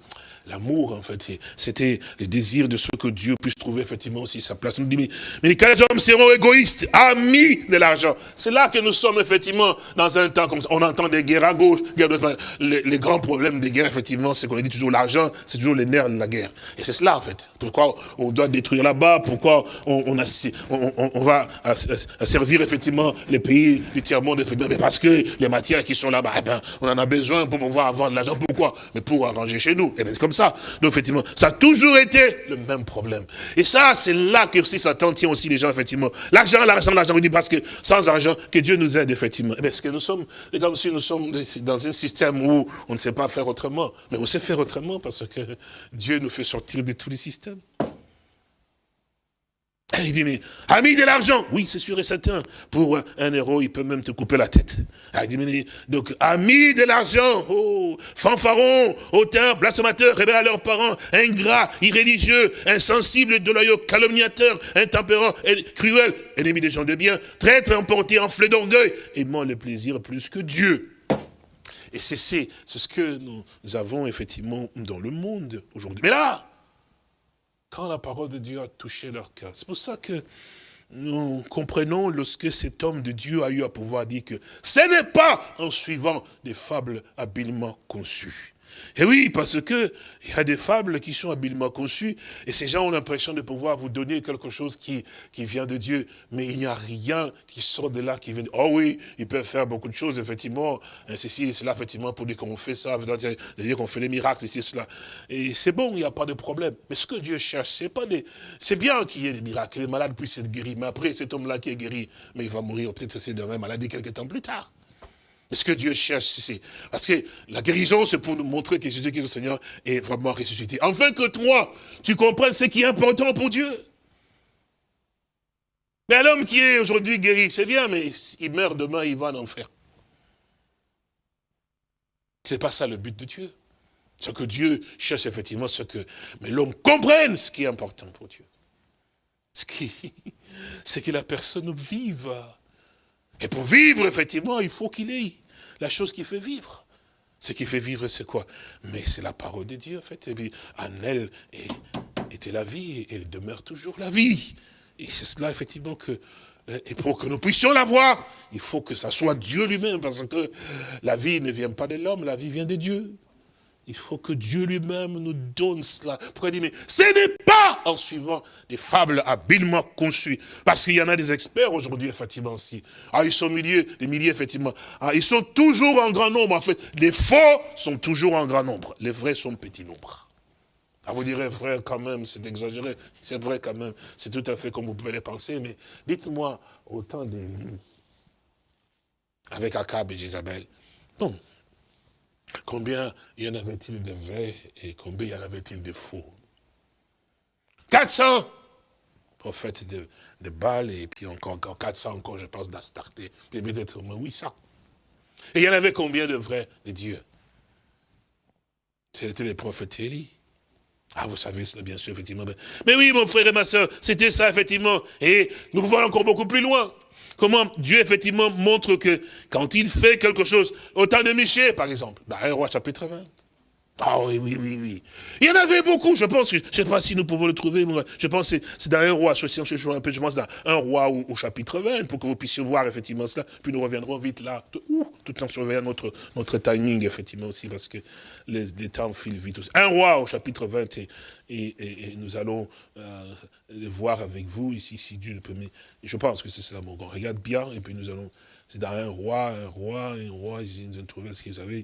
S3: l'amour, en fait. C'était le désir de ce que Dieu puisse trouver effectivement aussi sa place. Nous dit, mais, quand les hommes seront égoïstes, amis de l'argent, c'est là que nous sommes effectivement dans un temps comme ça. On entend des guerres à gauche, guerres de, les, les, grands problèmes des guerres, effectivement, c'est qu'on dit toujours l'argent, c'est toujours les nerfs de la guerre. Et c'est cela, en fait. Pourquoi on doit détruire là-bas, pourquoi on, on, a, on, on va servir effectivement les pays du tiers-monde, mais parce que les matières qui sont là-bas, eh ben, on en a besoin pour pouvoir avoir de l'argent. Pourquoi? Mais pour arranger chez nous. Et eh ben, c'est comme ça ça. Donc, effectivement, ça a toujours été le même problème. Et ça, c'est là que aussi Satan tient aussi les gens, effectivement. L'argent, l'argent, l'argent. On dit parce que sans argent, que Dieu nous aide, effectivement. Parce que nous sommes, c'est comme si nous sommes dans un système où on ne sait pas faire autrement. Mais on sait faire autrement parce que Dieu nous fait sortir de tous les systèmes. Il dit, mais, ami de l'argent. Oui, c'est sûr et certain. Pour un euro, il peut même te couper la tête. Ah, il dit, mais, donc, ami de l'argent. Oh, fanfaron, hauteur, blasphémateur, rebelle à leurs parents, ingrat, irréligieux, insensible, déloyaux, calomniateur, intempérant, cruel, ennemi des gens de bien, traître, emporté, enflé d'orgueil, aimant le plaisir plus que Dieu. Et c'est ce que nous avons effectivement dans le monde aujourd'hui. Mais là, quand la parole de Dieu a touché leur cœur. C'est pour ça que nous comprenons lorsque cet homme de Dieu a eu à pouvoir dire que ce n'est pas en suivant des fables habilement conçues. Et oui, parce que il y a des fables qui sont habilement conçues, et ces gens ont l'impression de pouvoir vous donner quelque chose qui, qui vient de Dieu, mais il n'y a rien qui sort de là, qui vient de... Oh oui, ils peuvent faire beaucoup de choses, effectivement, ceci et cela, effectivement, pour dire qu'on fait ça, dire qu'on fait les miracles, ceci et cela. Et c'est bon, il n'y a pas de problème. Mais ce que Dieu cherche, c'est pas des... C'est bien qu'il y ait des miracles, que les malades puissent être guéris, mais après, cet homme-là qui est guéri, mais il va mourir peut-être c'est de même maladie quelques temps plus tard. Ce que Dieu cherche, c'est... Parce que la guérison, c'est pour nous montrer que Jésus-Christ, le Seigneur, est vraiment ressuscité. Enfin que toi, tu comprennes ce qui est important pour Dieu. Mais l'homme qui est aujourd'hui guéri, c'est bien, mais il meurt demain, il va en enfer. C'est pas ça le but de Dieu. Ce que Dieu cherche effectivement, c'est que mais l'homme comprenne ce qui est important pour Dieu. Ce qui, c'est que la personne vive et pour vivre, effectivement, il faut qu'il ait la chose qui fait vivre. Ce qui fait vivre, c'est quoi? Mais c'est la parole de Dieu, en fait. Et en elle était la vie, et elle demeure toujours la vie. Et c'est cela, effectivement, que... Et pour que nous puissions la voir, il faut que ça soit Dieu lui-même, parce que la vie ne vient pas de l'homme, la vie vient de Dieu. Il faut que Dieu lui-même nous donne cela. Pourquoi dit, mais ce n'est pas en suivant des fables habilement conçues. Parce qu'il y en a des experts aujourd'hui, effectivement, si. Ah, ils sont milliers, des milliers, effectivement. Ah, ils sont toujours en grand nombre, en fait. Les faux sont toujours en grand nombre. Les vrais sont petit nombre. Ah, vous direz, frère, quand même, c'est exagéré. C'est vrai, quand même. C'est tout à fait comme vous pouvez le penser. Mais dites-moi, au temps d'Élie, avec Akab et Jézabel, non, Combien y en avait-il de vrais et combien y en avait-il de faux? 400 prophètes de, de Baal et puis encore, encore 400 encore, je pense, d'Astarté. Puis peut-être au moins 800. Et il y en avait combien de vrais de Dieu? C'était les prophètes Élie. Ah, vous savez cela, bien sûr, effectivement. Mais oui, mon frère et ma soeur, c'était ça, effectivement. Et nous pouvons aller encore beaucoup plus loin. Comment Dieu, effectivement, montre que quand il fait quelque chose, autant de Michel, par exemple, bah, un roi chapitre 20. Ah oui, oui, oui, oui. Il y en avait beaucoup, je pense, je ne sais pas si nous pouvons le trouver, je pense que c'est dans un roi, je, je, un peu, je pense dans un roi au, chapitre 20, pour que vous puissiez voir effectivement cela, puis nous reviendrons vite là, tout en surveillant notre, notre timing, effectivement aussi, parce que les, temps filent vite aussi. Un roi au chapitre 20, et, et, nous allons euh, voir avec vous, ici, si Dieu le permet, je pense que c'est cela, mon grand, regarde bien, et puis nous allons, c'est dans un roi, un roi, un roi, ils ont trouvé ce qu'ils avaient,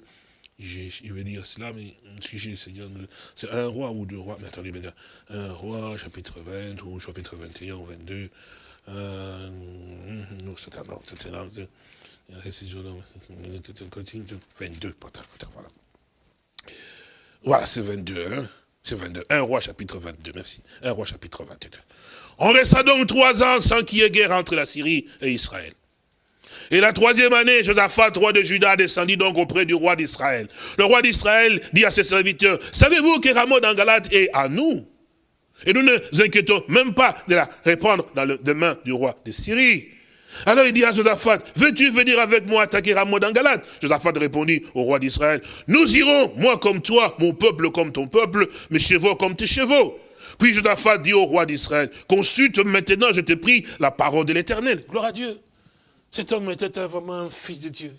S3: je vais dire cela, mais si j'ai le Seigneur, c'est un roi ou deux rois, mais attendez, un roi, chapitre 20, ou chapitre 21 ou 22, euh, un ordre, 22, voilà. Voilà, c'est 22, hein, c'est 22, un roi chapitre 22, merci, un roi chapitre 22. On resta donc trois ans sans qu'il y ait guerre entre la Syrie et Israël. Et la troisième année, Josaphat, roi de Juda, descendit donc auprès du roi d'Israël. Le roi d'Israël dit à ses serviteurs, savez-vous que Ramon en est à nous? Et nous ne nous inquiétons même pas de la répandre dans les mains du roi de Syrie. Alors il dit à Josaphat, veux-tu venir avec moi attaquer Ramoth en Galate? Josaphat répondit au roi d'Israël, nous irons, moi comme toi, mon peuple comme ton peuple, mes chevaux comme tes chevaux. Puis Josaphat dit au roi d'Israël, consulte maintenant, je te prie, la parole de l'éternel. Gloire à Dieu. Cet homme était vraiment un fils de Dieu.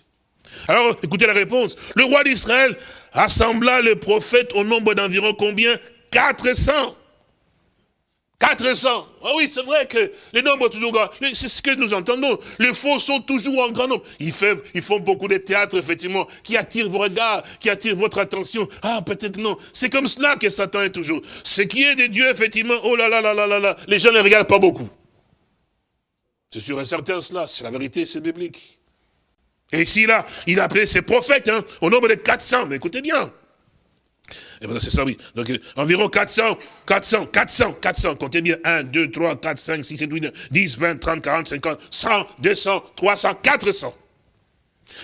S3: Alors, écoutez la réponse. Le roi d'Israël assembla les prophètes au nombre d'environ combien? 400. 400. Ah oui, c'est vrai que les nombres toujours grands. C'est ce que nous entendons. Les faux sont toujours en grand nombre. Ils, ils font beaucoup de théâtre, effectivement, qui attirent vos regards, qui attirent votre attention. Ah, peut-être non. C'est comme cela que Satan est toujours. Ce qui est de Dieu, effectivement, oh là là là là là là, les gens ne regardent pas beaucoup. C'est sûr et certain cela, c'est la vérité, c'est biblique. Et ici, là, il a appelé ses prophètes, hein, au nombre de 400. Mais écoutez bien, et bien, c'est ça, oui. Donc, environ 400, 400, 400, 400. Comptez bien. 1, 2, 3, 4, 5, 6, 7, 8, 9, 10, 20, 30, 40, 50, 100, 200, 300, 400.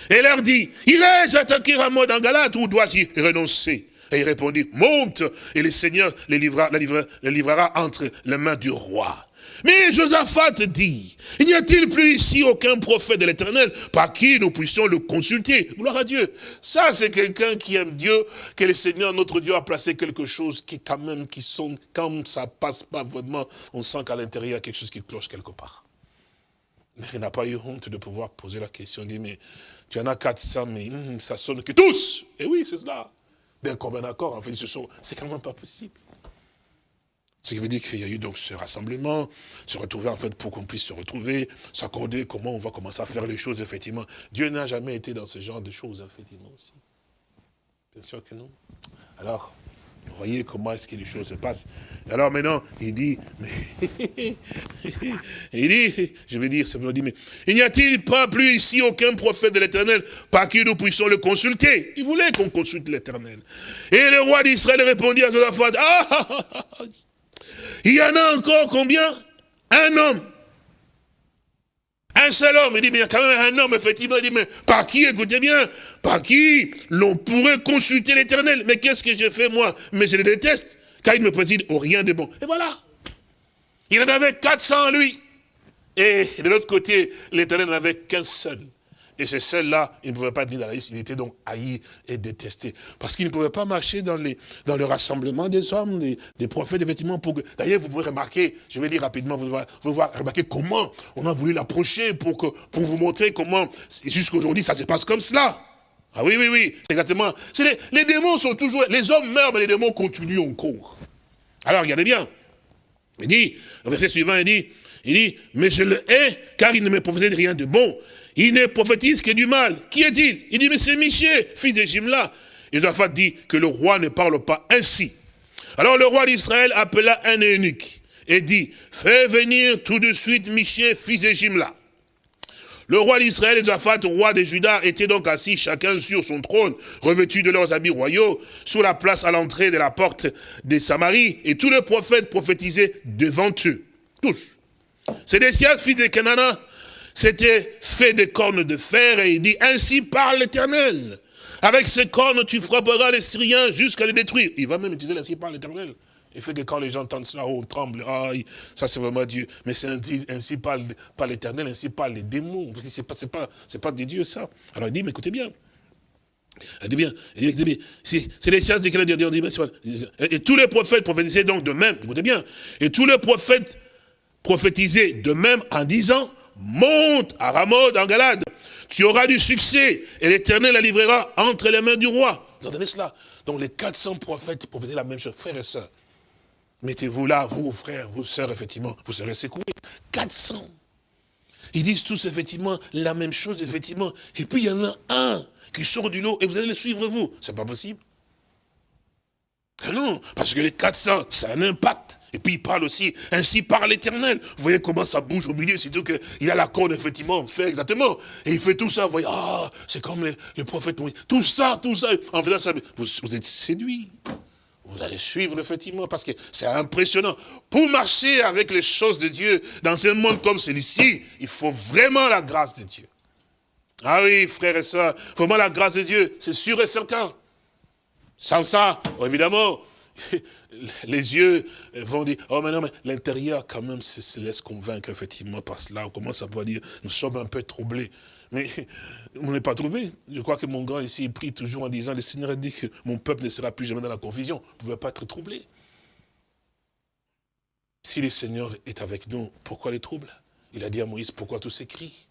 S3: Et leur dit, irai-je attaquer Ramon en Galate ou dois-je renoncer? Et il répondit, monte, et le Seigneur les livrera, les livrera entre les mains du roi. Mais Josaphat dit, il n'y a-t-il plus ici aucun prophète de l'éternel par qui nous puissions le consulter? Gloire à Dieu. Ça, c'est quelqu'un qui aime Dieu, que le Seigneur, notre Dieu, a placé quelque chose qui, quand même, qui sont, comme ça passe pas vraiment, on sent qu'à l'intérieur, il y a quelque chose qui cloche quelque part. Mais il n'a pas eu honte de pouvoir poser la question, dit, mais tu en as 400, mais hum, ça sonne que tous. Et oui, c'est cela. D'un commun accord, en fait, c'est quand même pas possible. Ce qui veut dire qu'il y a eu donc ce rassemblement, se retrouver en fait pour qu'on puisse se retrouver, s'accorder comment on va commencer à faire les choses, effectivement. Dieu n'a jamais été dans ce genre de choses, effectivement, aussi. Bien sûr que non. Alors, vous voyez comment est-ce que les choses se passent. Alors maintenant, il dit, mais, il dit, je vais dire, me dit, mais il n'y a-t-il pas plus ici aucun prophète de l'éternel par qui nous puissions le consulter? Il voulait qu'on consulte l'éternel. Et le roi d'Israël répondit à Josaphat, ah, ah, ah, ah il y en a encore combien? Un homme. Un seul homme. Il dit, mais il y a quand même un homme, effectivement. Il dit, mais par qui, écoutez bien, par qui l'on pourrait consulter l'éternel? Mais qu'est-ce que j'ai fait, moi? Mais je le déteste, car il me préside au rien de bon. Et voilà. Il en avait 400 lui. Et de l'autre côté, l'éternel n'en avait qu'un seul. Et c'est celle-là, il ne pouvait pas être mis dans la liste, il était donc haï et détesté. Parce qu'il ne pouvait pas marcher dans, le rassemblement des hommes, des, prophètes, effectivement. Pour D'ailleurs, vous pouvez remarquer, je vais dire rapidement, vous pouvez, remarquer comment on a voulu l'approcher pour, que, pour vous montrer comment, jusqu'aujourd'hui, ça se passe comme cela. Ah oui, oui, oui, exactement. Les, démons sont toujours, les hommes meurent, mais les démons continuent encore. Alors, regardez bien. Il dit, le verset suivant, il dit, il dit, mais je le hais, car il ne me prophétisait rien de bon. Il ne prophétise que du mal. Qui est-il? Il dit, mais c'est Michel, fils de Jimla. Et Josaphat dit que le roi ne parle pas ainsi. Alors le roi d'Israël appela un eunuque et dit, fais venir tout de suite Michel, fils de Jimla. Le roi d'Israël et Josaphat, roi de Juda, étaient donc assis chacun sur son trône, revêtus de leurs habits royaux, sur la place à l'entrée de la porte de Samarie, et tous les prophètes prophétisaient devant eux. Tous. C'est des fils de Canana, c'était fait des cornes de fer, et il dit, ainsi parle l'éternel. Avec ces cornes, tu frapperas les Syriens jusqu'à les détruire. Il va même utiliser ainsi parle l'éternel. Il fait que quand les gens entendent ça, on tremble. Ah, ça c'est vraiment Dieu. Mais c'est ainsi parle, pas l'éternel, ainsi parle les démons. C'est pas, pas, pas des dieux ça. Alors il dit, mais écoutez bien. Il dit bien, il dit bien, c'est les sciences desquelles Dieu dit, et tous les prophètes prophétisaient donc de même, écoutez bien, et tous les prophètes prophétisaient de même en disant, monte à Ramoth en Galade. Tu auras du succès et l'Éternel la livrera entre les mains du roi. Vous entendez cela? Donc les 400 prophètes proposaient la même chose, frères et sœurs. Mettez-vous là, vous frères, vous sœurs, effectivement, vous serez secoués. 400. Ils disent tous effectivement la même chose, effectivement. Et puis il y en a un qui sort du lot et vous allez le suivre vous. C'est pas possible. Ah non, parce que les 400, ça a un impact. Et puis il parle aussi, ainsi par l'éternel. Vous voyez comment ça bouge au milieu, surtout qu'il a la corne, effectivement, fait exactement. Et il fait tout ça, vous voyez, ah, c'est comme les, prophètes. Tout ça, tout ça, en faisant ça, vous, vous êtes séduit. Vous allez suivre, effectivement, parce que c'est impressionnant. Pour marcher avec les choses de Dieu dans un monde comme celui-ci, il faut vraiment la grâce de Dieu. Ah oui, frères et sœurs, vraiment la grâce de Dieu, c'est sûr et certain. Sans ça, évidemment, les yeux vont dire, oh mais non, mais l'intérieur quand même se, laisse convaincre effectivement par cela. On commence à pouvoir dire, nous sommes un peu troublés. Mais on n'est pas troublés. Je crois que mon grand ici prie toujours en disant, le Seigneur a dit que mon peuple ne sera plus jamais dans la confusion. Vous ne pouvez pas être troublé. Si le Seigneur est avec nous, pourquoi les troubles? Il a dit à Moïse, pourquoi tous ces cris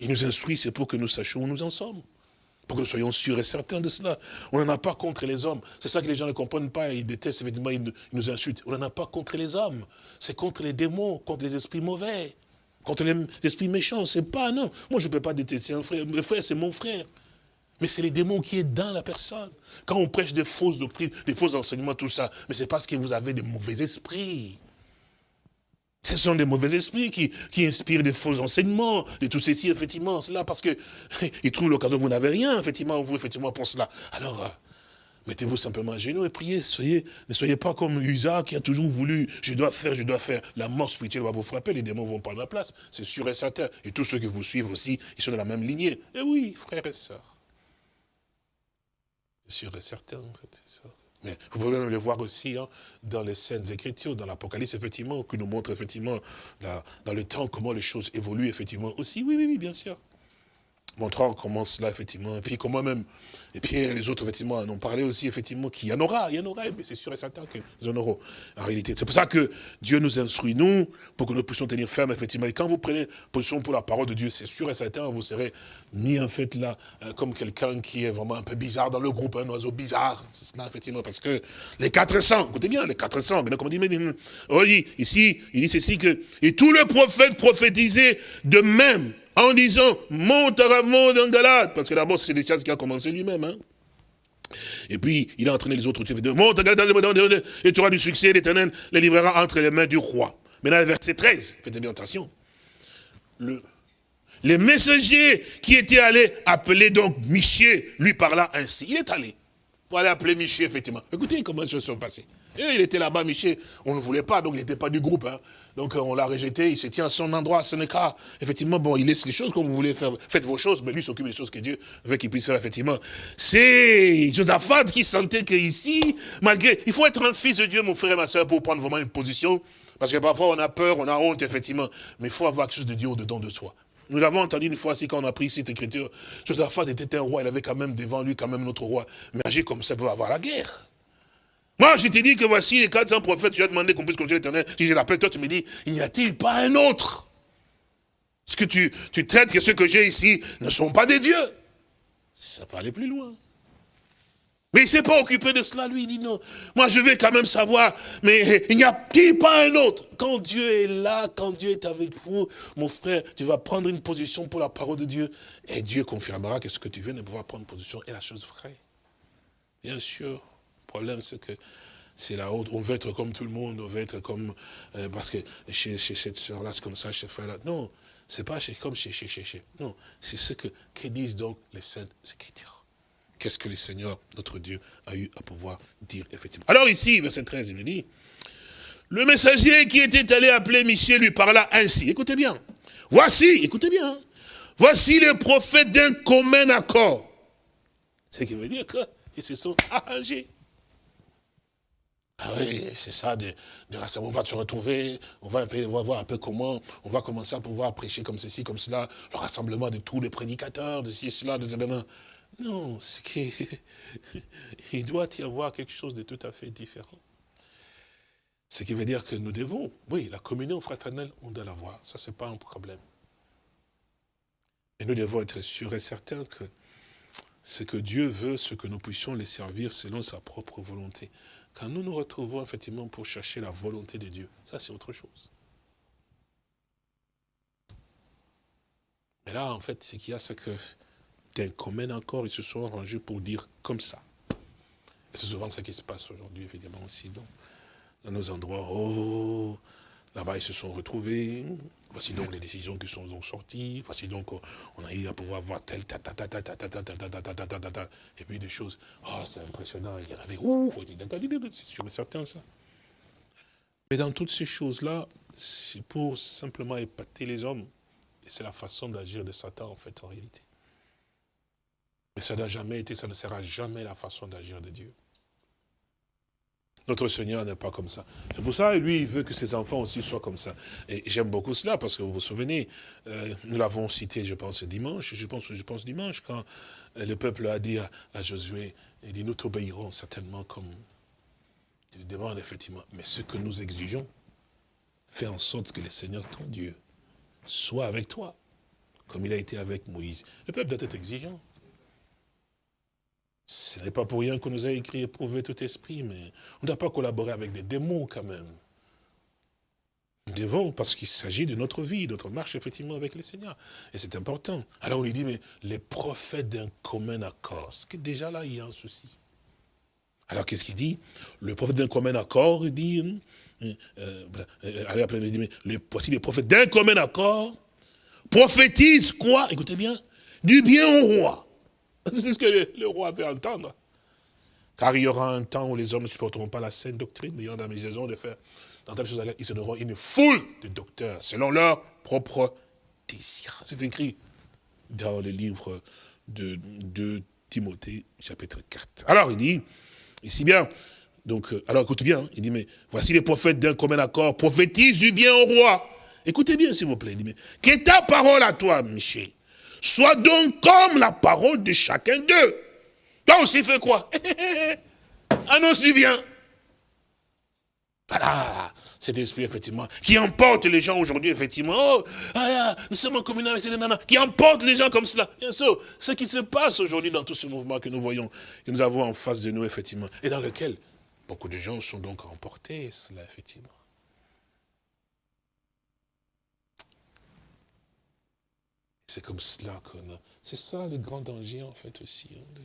S3: Il nous instruit, c'est pour que nous sachions où nous en sommes pour que nous soyons sûrs et certains de cela. On n'en a pas contre les hommes. C'est ça que les gens ne comprennent pas. Ils détestent, évidemment, ils nous insultent. On n'en a pas contre les hommes. C'est contre les démons, contre les esprits mauvais, contre les esprits méchants. C'est pas, non. Moi, je ne peux pas détester un frère. Mon frère, c'est mon frère. Mais c'est les démons qui est dans la personne. Quand on prêche des fausses doctrines, des faux enseignements, tout ça, mais c'est parce que vous avez des mauvais esprits. Ce sont des mauvais esprits qui, qui inspirent des faux enseignements, de tout ceci, effectivement, cela, parce que ils trouvent l'occasion, vous n'avez rien, effectivement, vous, effectivement, pour cela. Alors, euh, mettez-vous simplement à genoux et priez, soyez, ne soyez pas comme Usa qui a toujours voulu, je dois faire, je dois faire. La mort spirituelle va vous frapper, les démons vont prendre la place, c'est sûr et certain. Et tous ceux qui vous suivent aussi, ils sont de la même lignée. Eh oui, frères et sœurs. C'est sûr et certain, en fait, c'est ça. Mais vous pouvez le voir aussi hein, dans les scènes écritures, dans l'Apocalypse, effectivement, qui nous montre effectivement dans le temps comment les choses évoluent, effectivement, aussi. Oui, oui, oui, bien sûr montrant comment cela, effectivement, et puis comment même, et puis les autres, effectivement, en ont parlé aussi, effectivement, qu'il y en aura, il y en aura, mais c'est sûr et certain qu'ils en auront, en réalité. C'est pour ça que Dieu nous instruit, nous, pour que nous puissions tenir ferme, effectivement, et quand vous prenez position pour la parole de Dieu, c'est sûr et certain, vous serez mis, en fait, là, euh, comme quelqu'un qui est vraiment un peu bizarre dans le groupe, un oiseau bizarre, c'est cela, effectivement, parce que les 400, écoutez bien, les 400, comme on dit, mais, oh, ici, il dit ceci que, et tous les prophètes prophétisaient de même, en disant, monte à Ramon en Galate, parce que d'abord c'est des choses qui a commencé lui-même. Hein. Et puis, il a entraîné les autres, monte Galate, et tu auras du succès, l'éternel les livrera entre les mains du roi. Maintenant, verset 13, faites bien attention. Le, les messagers qui étaient allés appeler donc Michel, lui parla ainsi. Il est allé pour aller appeler Michel, effectivement. Écoutez comment les choses sont passées. Il était là-bas, Michel, on ne voulait pas, donc il n'était pas du groupe. Hein. Donc euh, on l'a rejeté, il se tient à son endroit, à son écart. Effectivement, bon, il laisse les choses comme vous voulez faire. Faites vos choses, mais lui s'occupe des choses que Dieu veut qu'il puisse faire, effectivement. C'est Josaphat qui sentait qu'ici, malgré... Il faut être un fils de Dieu, mon frère et ma soeur, pour prendre vraiment une position. Parce que parfois on a peur, on a honte, effectivement. Mais il faut avoir quelque chose de Dieu au-dedans de soi. Nous l'avons entendu une fois, si quand on a pris cette écriture, Josaphat était un roi, il avait quand même devant lui quand même notre roi. Mais agir comme ça veut avoir la guerre. Moi, je t'ai dit que voici les 400 prophètes, tu as demandé qu'on puisse continuer l'éternel. Si je l'appelle, toi, tu me dis, n'y a-t-il pas un autre? Ce que tu, tu traites que ceux que j'ai ici ne sont pas des dieux? Ça peut aller plus loin. Mais il ne s'est pas occupé de cela, lui, il dit non. Moi, je vais quand même savoir, mais il n'y a-t-il pas un autre? Quand Dieu est là, quand Dieu est avec vous, mon frère, tu vas prendre une position pour la parole de Dieu, et Dieu confirmera que ce que tu viens de pouvoir prendre position est la chose vraie. Bien sûr. Problème, c'est que c'est la haute. On veut être comme tout le monde, on veut être comme... Euh, parce que chez, cette soeur-là, c'est comme ça, chez frère-là. Non, c'est pas chez, comme chez, chez, chez, Non, c'est ce que, que disent donc les saintes écritures. Qu'est-ce que le Seigneur, notre Dieu, a eu à pouvoir dire, effectivement. Alors ici, verset 13, il nous dit, le messager qui était allé appeler Michel lui parla ainsi. Écoutez bien. Voici, écoutez bien. Voici les prophètes d'un commun accord. Ce qui veut dire qu'ils se sont arrangés. Ah oui, c'est ça, de, on va se retrouver, on va, voir un peu comment, on va commencer à pouvoir prêcher comme ceci, comme cela, le rassemblement de tous les prédicateurs, de ceci, cela, de éléments. Non, c'est qu'il doit y avoir quelque chose de tout à fait différent. Ce qui veut dire que nous devons, oui, la communion fraternelle, on doit l'avoir, ça c'est pas un problème. Et nous devons être sûrs et certains que ce que Dieu veut, ce que nous puissions les servir selon sa propre volonté. Quand nous nous retrouvons effectivement pour chercher la volonté de Dieu, ça c'est autre chose. Mais là, en fait, ce qu'il y a, c'est que d'un commun encore, ils se sont arrangés pour dire comme ça. Et c'est souvent ce qui se passe aujourd'hui, évidemment, aussi, dans nos endroits. Oh, Là-bas, ils se sont retrouvés. Voici donc les décisions qui sont sorties. Voici donc, on a eu à pouvoir voir tel, ta, ta, ta, ta, ta, ta, ta, ta, ta, ta, ta, ta, et puis des choses. Oh, c'est impressionnant. Il y en avait, ouh, c'est sûr et certain, ça. Mais dans toutes ces choses-là, c'est pour simplement épater les hommes. Et c'est la façon d'agir de Satan, en fait, en réalité. Mais ça n'a jamais été, ça ne sera jamais la façon d'agir de Dieu. Notre Seigneur n'est pas comme ça. C'est pour ça, lui, il veut que ses enfants aussi soient comme ça. Et j'aime beaucoup cela, parce que vous vous souvenez, euh, nous l'avons cité, je pense, dimanche, je pense, je pense dimanche, quand le peuple a dit à, Josué, il dit, nous t'obéirons certainement comme tu demandes, effectivement. Mais ce que nous exigeons, fais en sorte que le Seigneur, ton Dieu, soit avec toi, comme il a été avec Moïse. Le peuple doit être exigeant. Ce n'est pas pour rien qu'on nous a écrit éprouver tout esprit, mais on ne doit pas collaborer avec des démons quand même. Nous devons, parce qu'il s'agit de notre vie, de notre marche effectivement avec le Seigneur. Et c'est important. Alors on lui dit, mais les prophètes d'un commun accord, c'est que déjà là, il y a un souci. Alors qu'est-ce qu'il dit? Le prophète d'un commun accord, il dit, euh, euh, euh allez après, il dit, mais voici les prophètes d'un commun accord, prophétisent quoi? Écoutez bien, du bien au roi. C'est ce que le, roi veut entendre. Car il y aura un temps où les hommes ne supporteront pas la saine doctrine, mais y aura la maison de faire dans telle chose, ils donneront une foule de docteurs, selon leur propre désir. C'est écrit dans le livre de, Timothée, chapitre 4. Alors il dit, ici bien, donc, euh, alors écoutez bien, il dit, mais voici les prophètes d'un commun accord, prophétisent du bien au roi. Écoutez bien, s'il vous plaît. Il dit, mais qu'est ta parole à toi, Michel Sois donc comme la parole de chacun d'eux. Toi aussi, fais quoi? Annonce du bien. Voilà, cet esprit, effectivement, qui emporte les gens aujourd'hui, effectivement. Oh, ah, nous sommes en communauté avec nanas, qui emporte les gens comme cela. Bien sûr, ce qui se passe aujourd'hui dans tout ce mouvement que nous voyons, que nous avons en face de nous, effectivement, et dans lequel beaucoup de gens sont donc emportés, cela, effectivement. C'est comme cela qu'on a. C'est ça le grand danger, en fait, aussi. Hein,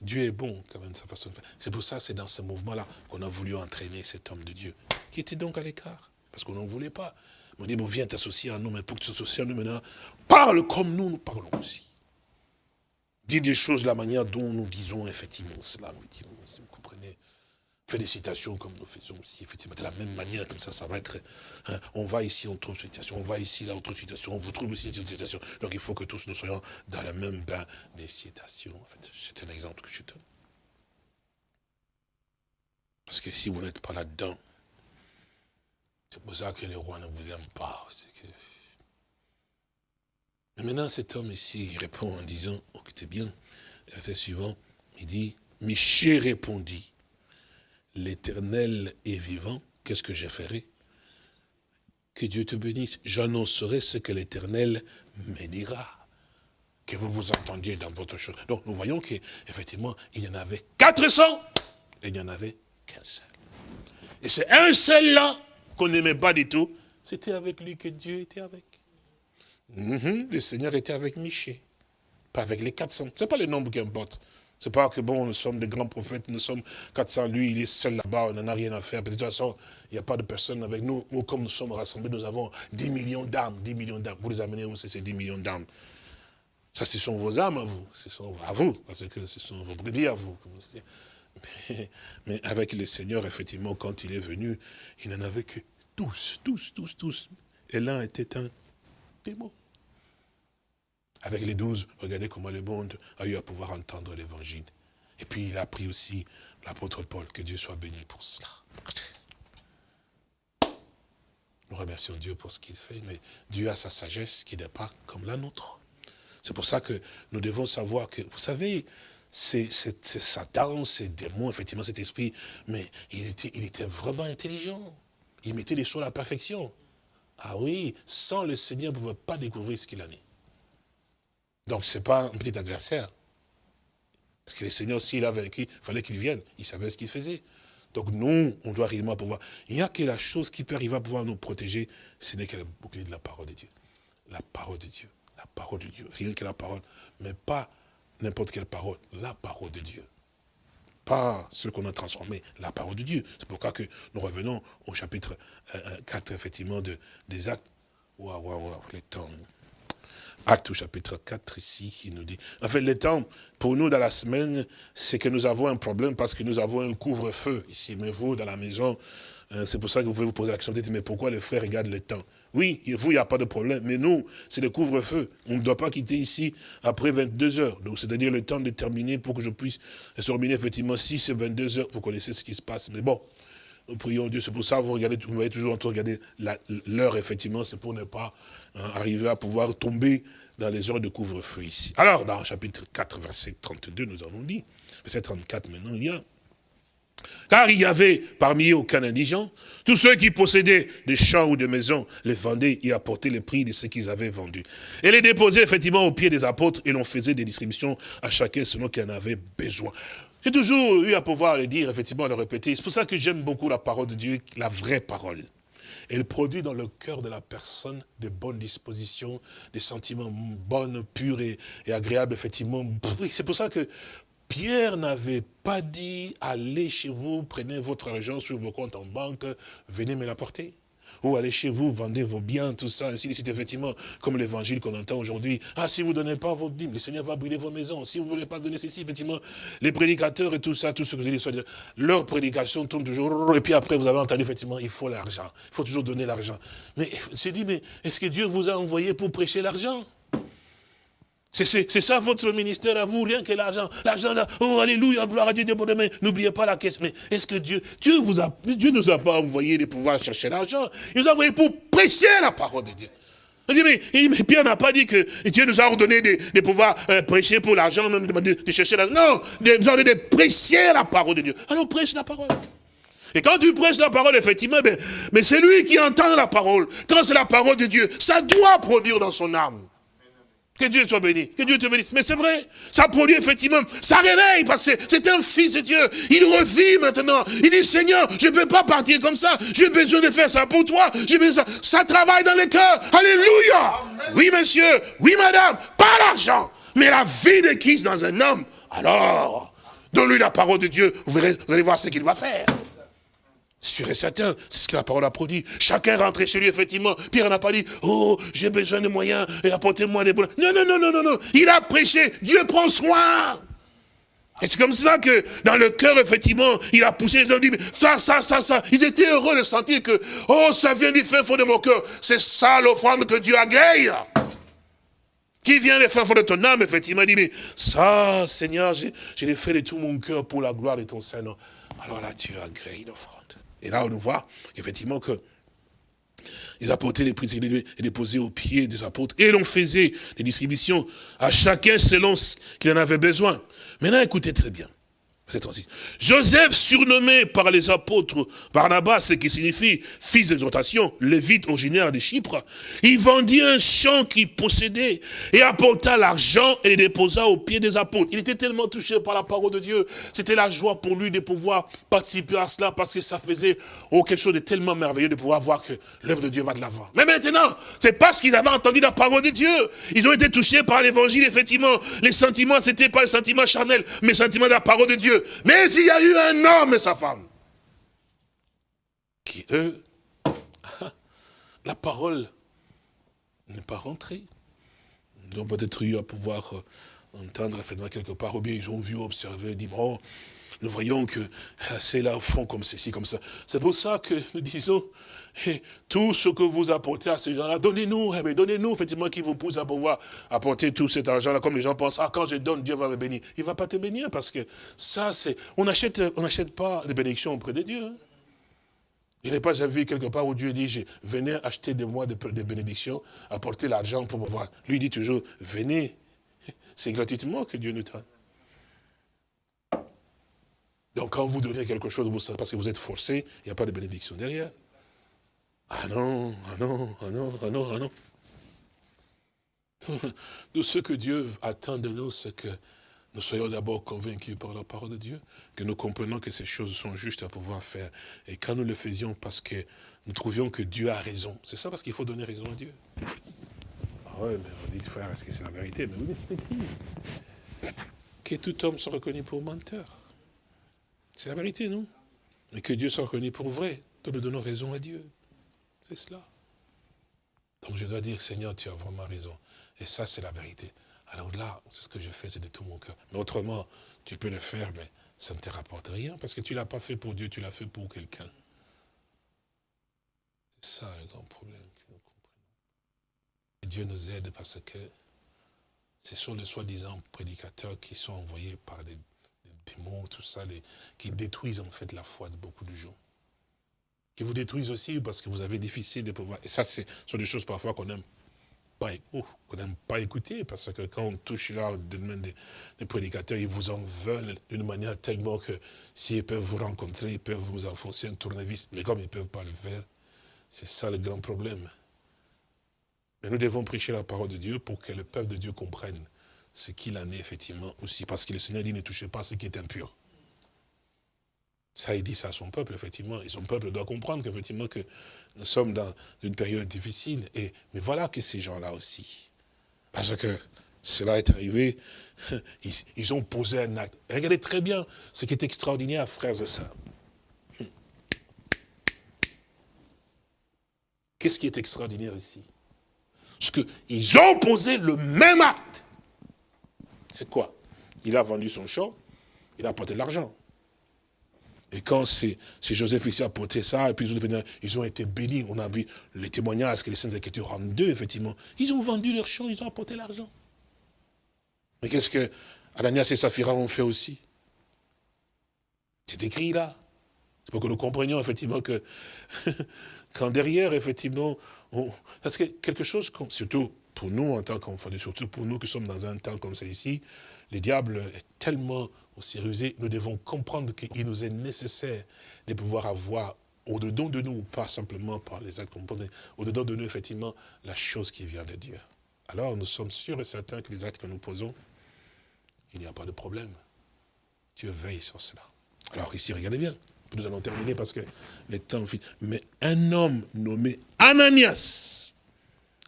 S3: Dieu est bon, quand même, sa façon de faire. C'est pour ça, c'est dans ce mouvement-là qu'on a voulu entraîner cet homme de Dieu, qui était donc à l'écart, parce qu'on n'en voulait pas. On dit, bon, viens t'associer à nous, mais pour que tu t'associes à nous maintenant, parle comme nous, nous parlons aussi. Dis des choses de la manière dont nous disons effectivement cela, effectivement, fait des citations comme nous faisons aussi, effectivement, de la même manière, comme ça, ça va être, hein, on va ici, on trouve une citation, on va ici, là, on trouve une citation, on vous trouve aussi une citation. Donc il faut que tous nous soyons dans le même bain des citations. En fait, c'est un exemple que je donne. Parce que si vous n'êtes pas là-dedans, c'est pour ça que les rois ne vous aiment pas. Mais maintenant, cet homme ici, il répond en disant, écoutez bien, verset suivant, il dit, Michel répondit, l'éternel est vivant, qu'est-ce que je ferai? Que Dieu te bénisse. J'annoncerai ce que l'éternel me dira. Que vous vous entendiez dans votre chose. Donc nous voyons qu'effectivement, il y en avait 400 et il n'y en avait qu'un seul. Et c'est un seul là qu'on n'aimait pas du tout. C'était avec lui que Dieu était avec. Mhm, le Seigneur était avec Michel. Pas avec les 400. Ce n'est pas le nombre qui importe. C'est pas que bon, nous sommes des grands prophètes, nous sommes 400, lui il est seul là-bas, on n'en a rien à faire. de toute façon, il n'y a pas de personne avec nous. Nous, comme nous sommes rassemblés, nous avons 10 millions d'âmes, 10 millions d'âmes. Vous les amenez où c'est ces 10 millions d'âmes? Ça, ce sont vos âmes à vous, ce sont à vous, parce que ce sont vos brebis à vous. Mais, mais avec le Seigneur, effectivement, quand il est venu, il n'en avait que tous, tous, tous, tous. Et l'un était un démon. Avec les douze, regardez comment le monde a eu à pouvoir entendre l'évangile. Et puis il a pris aussi l'apôtre Paul, que Dieu soit béni pour cela. Nous remercions Dieu pour ce qu'il fait, mais Dieu a sa sagesse qui n'est pas comme la nôtre. C'est pour ça que nous devons savoir que, vous savez, c'est Satan, ces démons, effectivement cet esprit, mais il était, vraiment intelligent. Il mettait les choses à la perfection. Ah oui, sans le Seigneur, vous ne pouvez pas découvrir ce qu'il en est. Donc ce n'est pas un petit adversaire. Parce que le Seigneur, s'il a vaincu, il fallait qu'il vienne. Il savait ce qu'il faisait. Donc nous, on doit réellement pouvoir... Il n'y a que la chose qui peut arriver à pouvoir nous protéger, ce n'est que le bouclier de la parole de Dieu. La parole de Dieu. La parole de Dieu. Rien que la parole. Mais pas n'importe quelle parole. La parole de Dieu. Pas ce qu'on a transformé, la parole de Dieu. C'est pourquoi que nous revenons au chapitre 4, euh, euh, effectivement, de, des actes. Waouh, waouh, waouh, les temps. Acte au chapitre 4 ici, il nous dit. En fait, le temps, pour nous dans la semaine, c'est que nous avons un problème parce que nous avons un couvre-feu ici. Mais vous, dans la maison, Euh, C'est pour ça que vous pouvez vous poser la question, mais pourquoi les frères regardent le temps? Oui, vous, il n'y a pas de problème, mais nous, c'est le couvre-feu. On ne doit pas quitter ici après 22 heures. Donc, c'est-à-dire le temps déterminé pour que je puisse se terminer, effectivement, si c'est 22 heures, vous connaissez ce qui se passe. Mais bon, nous prions Dieu. C'est pour ça que vous regardez, vous voyez toujours en train de regarder l'heure, effectivement, c'est pour ne pas hein, arriver à pouvoir tomber dans les heures de couvre-feu ici. Alors, dans chapitre 4, verset 32, nous avons dit, verset 34 maintenant, il y a, car il y avait parmi eux aucun indigent. Tous ceux qui possédaient des champs ou des maisons les vendaient et apportaient le prix de ce qu'ils avaient vendu. Et les déposaient effectivement aux pieds des apôtres et l'on faisait des distributions à chacun selon qu'il en avait besoin. J'ai toujours eu à pouvoir le dire, effectivement, le répéter. C'est pour ça que j'aime beaucoup la parole de Dieu, la vraie parole. Elle produit dans le cœur de la personne de bonnes dispositions, des sentiments bons, purs et, et agréables, effectivement. C'est pour ça que Pierre n'avait pas dit, allez chez vous, prenez votre argent sur vos comptes en banque, venez me l'apporter. Ou allez chez vous, vendez vos biens, tout ça, ainsi de suite, effectivement, comme l'évangile qu'on entend aujourd'hui. Ah, si vous ne donnez pas vos dîmes, le Seigneur va brûler vos maisons. Si vous ne voulez pas donner ceci, effectivement, les prédicateurs et tout ça, tout ce que vous avez dit, leur prédication tourne toujours, et puis après, vous avez entendu, effectivement, il faut l'argent. Il faut toujours donner l'argent. Mais, c'est dit, mais est-ce que Dieu vous a envoyé pour prêcher l'argent? C'est- ça votre ministère à vous, rien que l'argent. L'argent oh alléluia, gloire à Dieu, demain. N'oubliez pas la caisse. Mais est-ce que Dieu, Dieu vous a, Dieu nous a pas envoyé de pouvoir chercher l'argent? Il nous a envoyé pour prêcher la parole de Dieu. Il dit, mais, mais Pierre n'a pas dit que Dieu nous a ordonné de, pouvoir euh, prêcher pour l'argent, même de, de chercher l'argent. Non, de, nous a ordonné de prêcher la parole de Dieu. Alors prêche la parole. Et quand tu prêches la parole, effectivement, ben, mais c'est lui qui entend la parole. Quand c'est la parole de Dieu, ça doit produire dans son âme. Que Dieu soit béni, que Dieu te bénisse. Mais c'est vrai, ça produit effectivement, ça réveille, parce que c'est un fils de Dieu. Il revit maintenant. Il dit, Seigneur, je ne peux pas partir comme ça. J'ai besoin de faire ça pour toi. J'ai besoin de ça. Ça travaille dans le cœur. Alléluia. Oui, monsieur. Oui, madame. Pas l'argent, mais la vie de Christ dans un homme. Alors, donne-lui la parole de Dieu. Vous allez voir ce qu'il va faire. Sûr et certain, c'est ce que la parole a produit. Chacun rentrait chez lui, effectivement. Pierre n'a pas dit, oh, j'ai besoin de moyens, et apportez-moi des bons. Non, non, non, non, non, non. Il a prêché, Dieu prend soin. Et c'est comme cela que, dans le cœur, effectivement, il a poussé, ils ont dit, ça, ça, ça, ça. Ils étaient heureux de sentir que, oh, ça vient du fin fond de mon cœur. C'est ça l'offrande que Dieu agrée. Qui vient des fin fond de ton âme, effectivement, il dit, mais ça, Seigneur, je, je l'ai fait de tout mon cœur pour la gloire de ton Saint-Nom. Alors là, Dieu agrée l'offrande. Et là, on nous voit, effectivement, que ils apportaient les prix et déposaient aux pieds des apôtres. Et l'on faisait des distributions à chacun selon ce qu'il en avait besoin. Maintenant, écoutez très bien. Verset 36. Joseph, surnommé par les apôtres Barnabas, ce qui signifie fils d'exhortation, lévite originaire de Chypre, il vendit un champ qu'il possédait et apporta l'argent et le déposa aux pieds des apôtres. Il était tellement touché par la parole de Dieu. C'était la joie pour lui de pouvoir participer à cela parce que ça faisait oh, quelque chose de tellement merveilleux de pouvoir voir que l'œuvre de Dieu va de l'avant. Mais maintenant, c'est parce qu'ils avaient entendu la parole de Dieu. Ils ont été touchés par l'évangile, effectivement. Les sentiments, c'était pas les sentiments charnels, mais les sentiments de la parole de Dieu. Mais il y a eu un homme et sa femme qui, eux, la parole n'est pas rentrée. Ils ont peut-être eu à pouvoir euh, entendre effectivement quelque part, ou bien ils ont vu, observé, dit, bon, nous voyons que ah, c'est là au fond comme ceci, comme ça. C'est pour ça que nous disons, tout ce que vous apportez à ces gens-là, donnez-nous, eh donnez-nous effectivement qui vous pousse à pouvoir apporter tout cet argent-là, comme les gens pensent, ah, quand je donne, Dieu va me bénir. Il ne va pas te bénir parce que ça, c'est, on n'achète pas des bénédictions auprès de Dieu. hein. Il n'est pas jamais vu quelque part où Dieu dit, venez acheter de moi des, bénédictions, apporter l'argent pour pouvoir. Lui il dit toujours, venez. C'est gratuitement que Dieu nous donne. Donc quand vous donnez quelque chose, parce que vous êtes forcé, il n'y a pas de bénédiction derrière. Ah non, ah non, ah non, ah non, ah non. Nous, ce que Dieu attend de nous, c'est que nous soyons d'abord convaincus par la parole de Dieu, que nous comprenons que ces choses sont justes à pouvoir faire. Et quand nous le faisions parce que nous trouvions que Dieu a raison, c'est ça parce qu'il faut donner raison à Dieu. Ah mais vous dites, frère, est-ce que c'est la vérité? Mais c'est écrit. Que tout homme soit reconnu pour menteur. C'est la vérité, non? Et que Dieu soit reconnu pour vrai. Nous donnons raison à Dieu. C'est cela. Donc je dois dire, Seigneur, tu as vraiment raison. Et ça, c'est la vérité. Alors là, c'est ce que je fais, c'est de tout mon cœur. Mais autrement, tu peux le faire, mais ça ne te rapporte rien, parce que tu ne l'as pas fait pour Dieu, tu l'as fait pour quelqu'un. C'est ça le grand problème que nous comprenons. Dieu nous aide parce que ce sont les soi-disant prédicateurs qui sont envoyés par des, démons, tout ça, qui détruisent en fait la foi de beaucoup de gens. Qui vous détruisent aussi parce que vous avez difficile de pouvoir. Et ça, ce sont des choses parfois qu'on n'aime pas, oh, qu'on n'aime pas écouter, parce que quand on touche là au domaine des, prédicateurs, ils vous en veulent d'une manière tellement que s'ils peuvent vous rencontrer, ils peuvent vous enfoncer un tournevis, mais comme ils ne peuvent pas le faire, c'est ça le grand problème. Mais nous devons prêcher la parole de Dieu pour que le peuple de Dieu comprenne ce qu'il en est effectivement aussi, parce que le Seigneur dit ne touchez pas ce qui est impur. Ça, il dit ça à son peuple, effectivement. Et son peuple doit comprendre qu'effectivement, que nous sommes dans une période difficile. Et, mais voilà que ces gens-là aussi. Parce que cela est arrivé, ils, ont posé un acte. Regardez très bien ce qui est extraordinaire, frères et sœurs. Qu'est-ce qui est extraordinaire ici? Parce qu'ils ont posé le même acte. C'est quoi? Il a vendu son champ, il a apporté de l'argent. Et quand c'est Joseph ici a porté ça, et puis ils ont été bénis. On a vu les témoignages que les Saintes Écritures rendent d'eux, effectivement. Ils ont vendu leur champ, ils ont apporté l'argent. Mais qu'est-ce que Ananias et Saphira ont fait aussi? C'est écrit là. C'est pour que nous comprenions effectivement que quand derrière, effectivement, on- parce que quelque chose, surtout pour nous en tant qu'enfants, de- surtout pour nous qui sommes dans un temps comme celui-ci, le diable est tellement aussi rusé, nous devons comprendre qu'il nous est nécessaire de pouvoir avoir au-dedans de nous, pas simplement par les actes qu'on pose, au-dedans de nous, effectivement, la chose qui vient de Dieu. Alors nous sommes sûrs et certains que les actes que nous posons, il n'y a pas de problème. Dieu veille sur cela. Alors ici, regardez bien. Nous allons terminer parce que le temps file. Mais un homme nommé Ananias,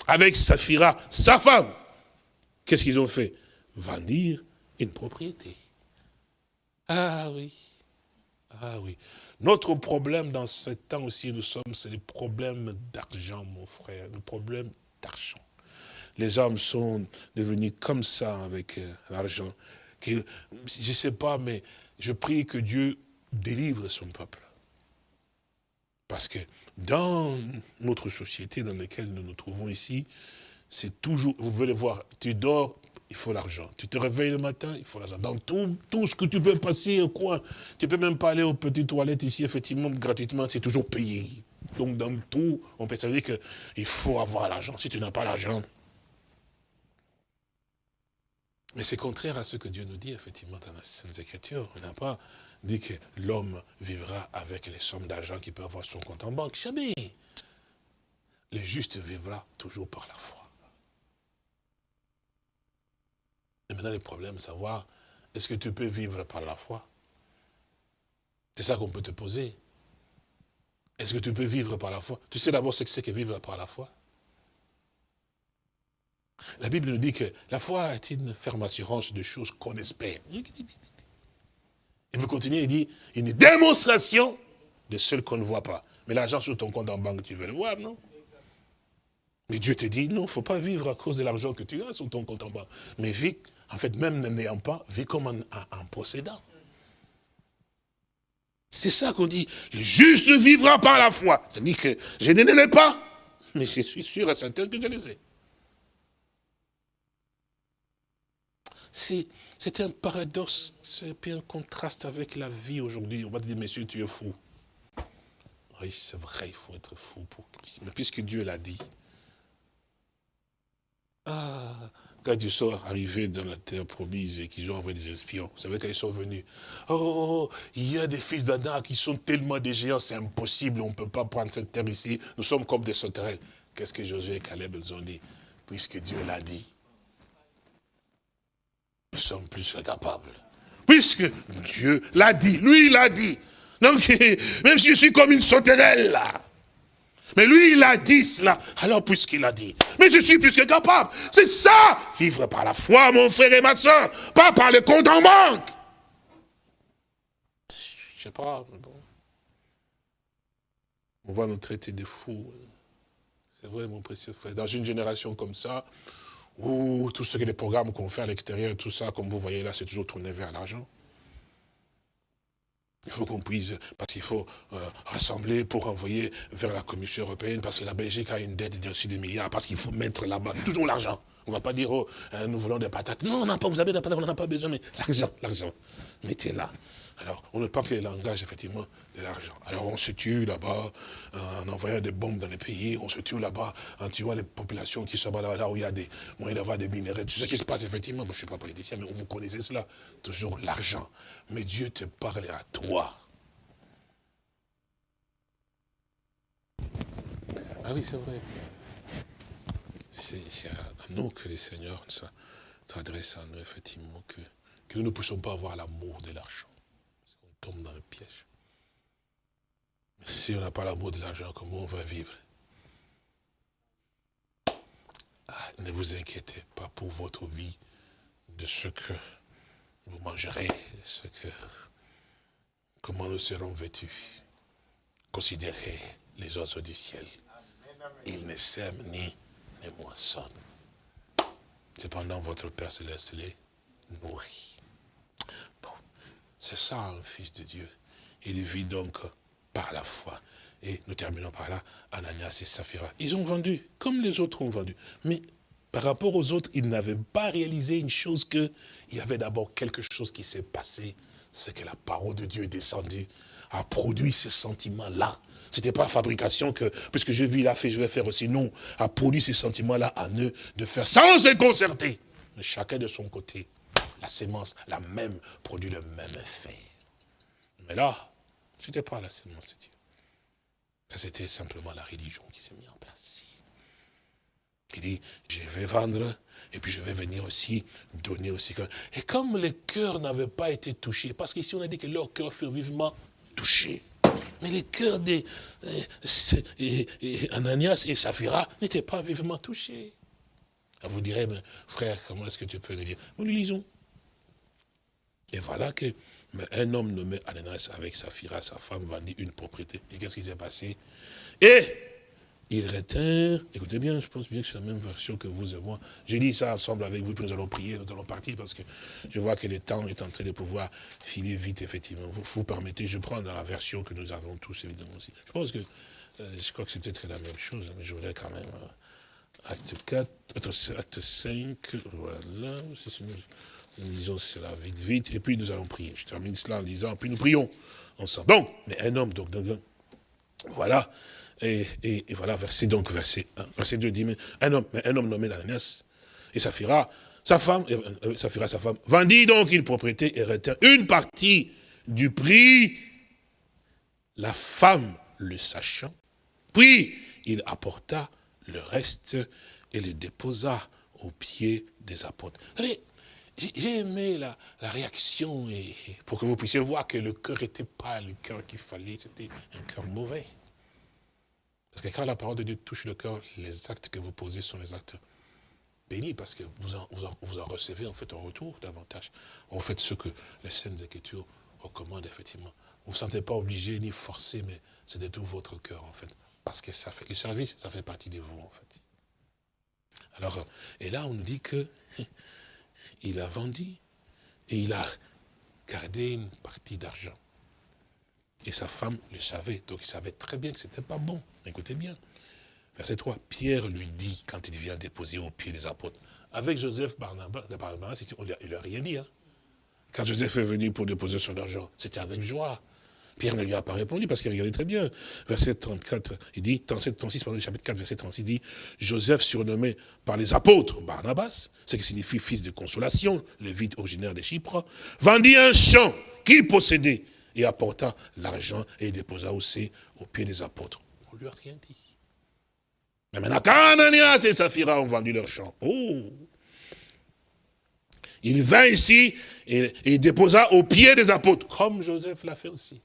S3: avec Saphira, sa femme, qu'est-ce qu'ils ont fait? Vendir une propriété. Ah oui. Ah oui. Notre problème dans ce temps aussi, nous sommes, c'est le problème d'argent, mon frère. Le problème d'argent. Les hommes sont devenus comme ça avec euh, l'argent. Je ne sais pas, mais je prie que Dieu délivre son peuple. Parce que dans notre société dans laquelle nous nous trouvons ici, c'est toujours, vous pouvez le voir, tu dors, il faut l'argent. Tu te réveilles le matin, il faut l'argent. Dans tout, tout ce que tu peux passer au coin, tu peux même pas aller aux petites toilettes ici, effectivement, gratuitement, c'est toujours payé. Donc dans tout, on peut se dire qu'il faut avoir l'argent. Si tu n'as pas l'argent, mais c'est contraire à ce que Dieu nous dit, effectivement, dans les Écritures. On n'a pas dit que l'homme vivra avec les sommes d'argent qu'il peut avoir sur son compte en banque. Jamais. Le juste vivra toujours par la foi. Et maintenant, le problème, savoir, est-ce que tu peux vivre par la foi? C'est ça qu'on peut te poser. Est-ce que tu peux vivre par la foi? Tu sais d'abord ce que c'est que vivre par la foi la Bible nous dit que la foi est une ferme assurance de choses qu'on espère. Et vous continuez, il dit, une démonstration de celles qu'on ne voit pas. Mais l'argent sur ton compte en banque, tu veux le voir, non? Mais Dieu te dit, non, il ne faut pas vivre à cause de l'argent que tu as sur ton compte en banque. Mais vis, en fait, même n'ayant pas, vis comme en, en- possédant. C'est ça qu'on dit, le juste vivra par la foi. C'est-à-dire que je ne l'ai pas, mais je suis sûr et certain que je les ai. C'est un paradoxe, c'est un contraste avec la vie aujourd'hui. On va te dire, monsieur, tu es fou. Oui, c'est vrai, il faut être fou pour Mais puisque Dieu l'a dit. Ah, quand ils sont arrivés dans la terre promise et qu'ils ont envoyé des espions, vous savez quand ils sont venus, oh, il y a des fils d'Adam qui sont tellement des géants, c'est impossible, on ne peut pas prendre cette terre ici, nous sommes comme des sauterelles. Qu'est-ce que Josué et Caleb ils ont dit Puisque Dieu l'a dit, nous sommes plus que capables. Puisque Dieu l'a dit, lui l'a dit. Donc, même si je suis comme une sauterelle mais lui il a dit cela, alors puisqu'il a dit, mais je suis plus que capable. C'est ça, vivre par la foi, mon frère et ma soeur, pas par le compte en banque. Je sais pas. On va nous traiter de fous. C'est vrai, mon précieux frère. Dans une génération comme ça, où tout ce que les programmes qu'on fait à l'extérieur, tout ça, comme vous voyez là, c'est toujours tourné vers l'argent. Il faut qu'on puisse, parce qu'il faut euh, rassembler pour envoyer vers la Commission européenne, parce que la Belgique a une dette de dessus des milliards, parce qu'il faut mettre là-bas toujours l'argent. On ne va pas dire, oh, hein, nous voulons des patates. Non, on n'a pas, vous avez des patates, on n'en a pas besoin, mais l'argent, l'argent. Mettez là. Alors, on ne parle que le langage, effectivement, de l'argent. Alors, on se tue là-bas en envoyant des bombes dans les pays, on se tue là-bas en tuant les populations qui sont là, là où il y a des moyens d'avoir des minéraux. Tout ce qui se passe, effectivement, je ne suis pas politicien, mais vous connaissez cela. Toujours l'argent. Mais Dieu te parle à toi. Ah oui, c'est vrai. C'est à nous que le Seigneur s'adresse à nous, effectivement, que, que nous ne puissions pas avoir l'amour de l'argent tombe dans le piège. Si on n'a pas l'amour de l'argent, comment on va vivre? Ah, Ne vous inquiétez pas pour votre vie de ce que vous mangerez, ce que, comment nous serons vêtus. Considérez les oiseaux du ciel. Ils ne sèment ni ne moissonnent. Cependant, votre Père Céleste les nourrit. C'est ça un fils de Dieu. Il vit donc par la foi. Et nous terminons par là, Ananias et Saphira. Ils ont vendu, comme les autres ont vendu. Mais par rapport aux autres, ils n'avaient pas réalisé une chose que il y avait d'abord quelque chose qui s'est passé. C'est que la parole de Dieu est descendue, a produit ce sentiment-là. Ce n'était pas fabrication que, puisque je vis, a fait, je vais faire aussi. Non, a produit ces sentiments-là en eux de faire sans se concerter. Chacun de son côté la sémence, la même, produit le même effet. Mais là, ce n'était pas la sémence de Dieu. Ça, c'était simplement la religion qui s'est mise en place. Il dit, je vais vendre, et puis je vais venir aussi donner aussi. Et comme les cœurs n'avaient pas été touchés, parce qu'ici on a dit que leurs cœurs furent vivement touchés. Mais les cœurs des Ananias et Saphira n'étaient pas vivement touchés. Vous direz, mais frère, comment est-ce que tu peux le dire? Nous le lisons. Et voilà que un homme nommé Ananias avec Saphira, sa femme, vendit une propriété. Et qu'est-ce qui s'est passé? Et ils retinrent, écoutez bien, je pense bien que c'est la même version que vous et moi. J'ai dit ça ensemble avec vous, puis nous allons prier, nous allons partir, parce que je vois que le temps est en train de pouvoir filer vite, effectivement. Vous, vous permettez, je prends la version que nous avons tous, évidemment, aussi. Je pense que, euh, je crois que c'est peut-être la même chose, mais je voudrais quand même... Euh, acte 4, acte 5, voilà, nous lisons cela vite, vite, et puis nous allons prier. Je termine cela en disant, puis nous prions ensemble. Donc, mais un homme, donc, donc, voilà, et, et, voilà, verset, donc, verset 1. Verset 2 dit, mais un homme, un homme nommé Ananias, et Saphira, sa femme, euh, sa femme, vendit donc une propriété et retint une partie du prix, la femme le sachant, puis il apporta le reste et le déposa aux pieds des apôtres. J'ai aimé la, réaction et, pour que vous puissiez voir que le cœur n'était pas le cœur qu'il fallait, c'était un cœur mauvais. Parce que quand la parole de Dieu touche le cœur, les actes que vous posez sont les actes bénis, parce que vous en, vous en, recevez en fait en retour davantage. Vous faites ce que les Saintes Écritures recommandent effectivement. Vous ne vous sentez pas obligé ni forcé, mais c'est de tout votre cœur en fait. Parce que ça fait, le service, ça fait partie de vous en fait. Alors, et là on nous dit que il a vendu et il a gardé une partie d'argent. Et sa femme le savait, donc il savait très bien que ce n'était pas bon. Écoutez bien. Verset 3, Pierre lui dit, quand il vient déposer au pied des apôtres, avec Joseph Barnabas, il n'a rien dit. Hein. Quand Joseph est venu pour déposer son argent, c'était avec joie. Pierre ne lui a pas répondu parce qu'il regardait très bien. Verset 34, il dit, 37, 36, pardon, chapitre 4, verset 36, il dit, Joseph surnommé par les apôtres Barnabas, ce qui signifie fils de consolation, le vide originaire de Chypre, vendit un champ qu'il possédait et apporta l'argent et déposa aussi aux pieds des apôtres. On ne lui a rien dit. Mais maintenant, quand Ananias et Saphira ont vendu leur champ, oh, il vint ici et, et déposa aux pieds des apôtres, comme Joseph l'a fait aussi.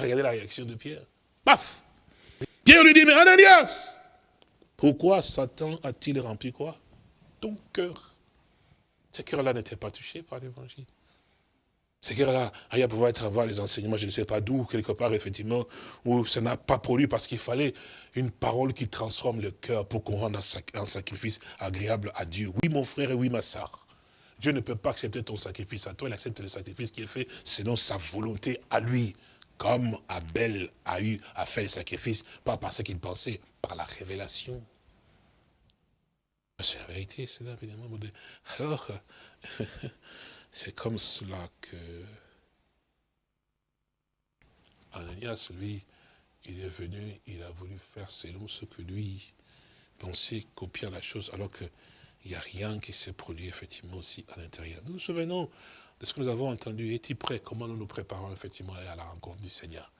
S3: Regardez la réaction de Pierre. Paf Pierre lui dit, mais Ananias, pourquoi Satan a-t-il rempli quoi? Ton cœur. Ce cœur-là n'était pas touché par l'évangile. Ce cœur-là, il pouvoir être avoir les enseignements, je ne sais pas d'où, quelque part, effectivement, où ça n'a pas produit parce qu'il fallait une parole qui transforme le cœur pour qu'on rende un sacrifice agréable à Dieu. Oui, mon frère et oui, ma soeur. Dieu ne peut pas accepter ton sacrifice à toi, il accepte le sacrifice qui est fait selon sa volonté à lui. Comme Abel a eu à faire le sacrifice, pas parce qu'il pensait, par la révélation. C'est la vérité, c'est là, évidemment. Alors, c'est comme cela que Ananias, lui, il est venu, il a voulu faire selon ce que lui pensait, copier la chose, alors qu'il n'y a rien qui s'est produit effectivement aussi à l'intérieur. Nous nous souvenons de ce que nous avons entendu. Es-tu prêt? Comment nous nous préparons effectivement à la rencontre du Seigneur?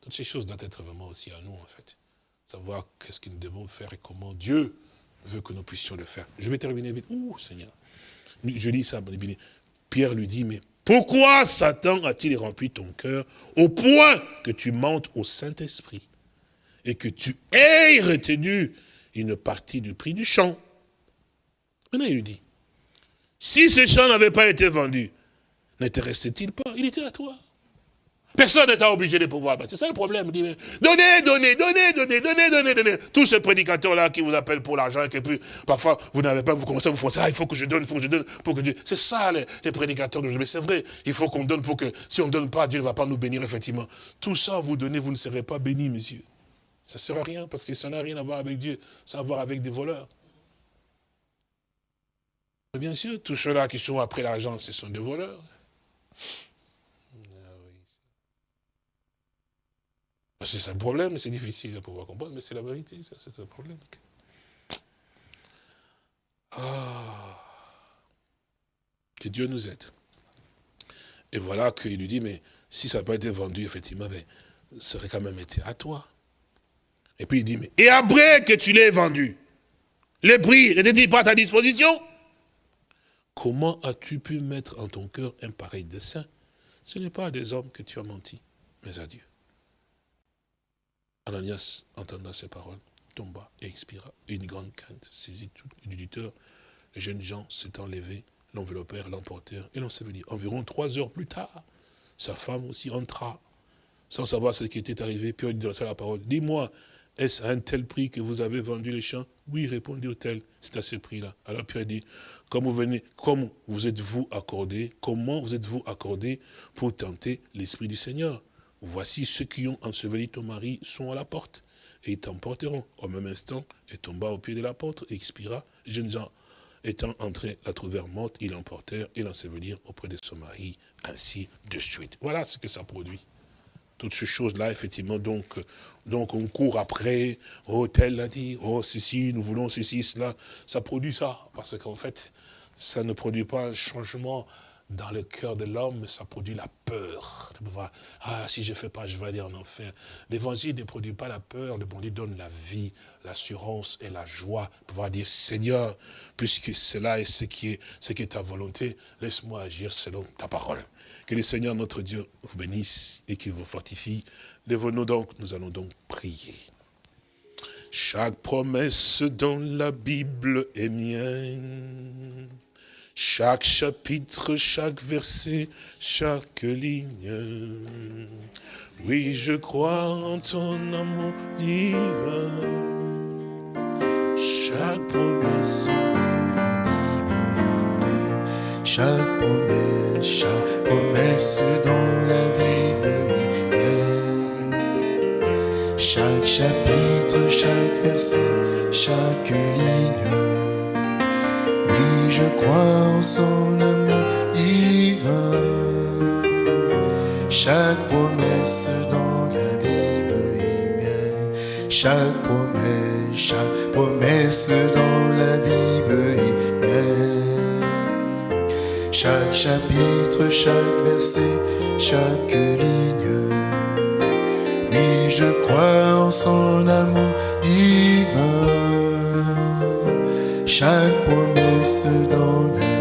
S3: Toutes ces choses doivent être vraiment aussi à nous, en fait. Savoir qu'est-ce que nous devons faire et comment Dieu veut que nous puissions le faire. Je vais terminer vite. Ouh, Seigneur. Je lis ça, Pierre lui dit, mais pourquoi Satan a-t-il rempli ton cœur au point que tu montes au Saint-Esprit et que tu aies retenu une partie du prix du champ? Maintenant, il lui dit, si ce champ n'avait pas été vendu, n'intéressait-il pas? Il était à toi. Personne n'est obligé de pouvoir. C'est ça le problème. Donnez, donnez, donnez, donnez, donnez, donnez, donnez. Tous ces prédicateurs-là qui vous appellent pour l'argent, et puis parfois vous n'avez pas, vous commencez à vous forcer, ah, il faut que je donne, il faut que je donne, pour que Dieu. C'est ça les, les prédicateurs de Mais c'est vrai, il faut qu'on donne pour que, si on ne donne pas, Dieu ne va pas nous bénir, effectivement. Tout ça, vous donnez, vous ne serez pas bénis, monsieur. Ça ne sert à rien, parce que ça n'a rien à voir avec Dieu, ça a à voir avec des voleurs. Bien sûr, tous ceux-là qui sont après l'argent, ce sont des voleurs. C'est ça le problème, c'est difficile de pouvoir comprendre, mais c'est la vérité, c'est un problème. Ah, que Dieu nous aide. Et voilà qu'il lui dit, mais si ça n'a pas été vendu, effectivement, ça aurait quand même été à toi. Et puis il dit, mais et après que tu l'aies vendu, le prix n'était-il pas à ta disposition? Comment as-tu pu mettre en ton cœur un pareil dessein? Ce n'est pas à des hommes que tu as menti, mais à Dieu. Ananias, entendant ces paroles, tomba et expira. Une grande crainte saisit tout l'éditeur. Les jeunes gens s'étant levés, l'enveloppèrent, l'emportèrent et dit. Environ trois heures plus tard, sa femme aussi entra, sans savoir ce qui était arrivé. Puis il dit la parole, dis-moi, est-ce à un tel prix que vous avez vendu les champs? Oui, répondit l'hôtel, c'est à ce prix-là. Alors Pierre dit, comme vous êtes-vous accordé, comment vous êtes-vous accordé pour tenter l'Esprit du Seigneur? Voici ceux qui ont enseveli ton mari sont à la porte, et ils t'emporteront. Au même instant, et tomba au pied de la porte, et expira. Jeunes gens étant entrés, la trouvèrent morte, ils l'emportèrent et l'ensevelirent auprès de son mari, ainsi de suite. Voilà ce que ça produit. Toutes ces choses-là, effectivement, donc, donc on court après, oh, tel l'a dit, oh, ceci, nous voulons ceci, cela, ça produit ça, parce qu'en fait, ça ne produit pas un changement dans le cœur de l'homme, ça produit la peur. Ah, si je ne fais pas, je vais aller en enfer. L'évangile ne produit pas la peur, le bon Dieu donne la vie, l'assurance et la joie. Pouvoir dire, Seigneur, puisque cela est ce qui est, ce qui est ta volonté, laisse-moi agir selon ta parole. Que le Seigneur notre Dieu vous bénisse et qu'il vous fortifie. Lève-nous donc, nous allons donc prier. Chaque promesse dans la Bible est mienne. Chaque chapitre, chaque verset, chaque ligne. Oui, je crois en ton amour divin.
S1: Chaque promesse dans la Bible Chaque promesse, chaque promesse dans la Bible Chaque chapitre, chaque verset, chaque ligne je crois en son amour divin. Chaque promesse dans la Bible est mienne. Chaque promesse, chaque promesse dans la Bible est mienne. Chaque chapitre, chaque verset, chaque ligne. Oui, je crois en son amour divin chaque promesse dans la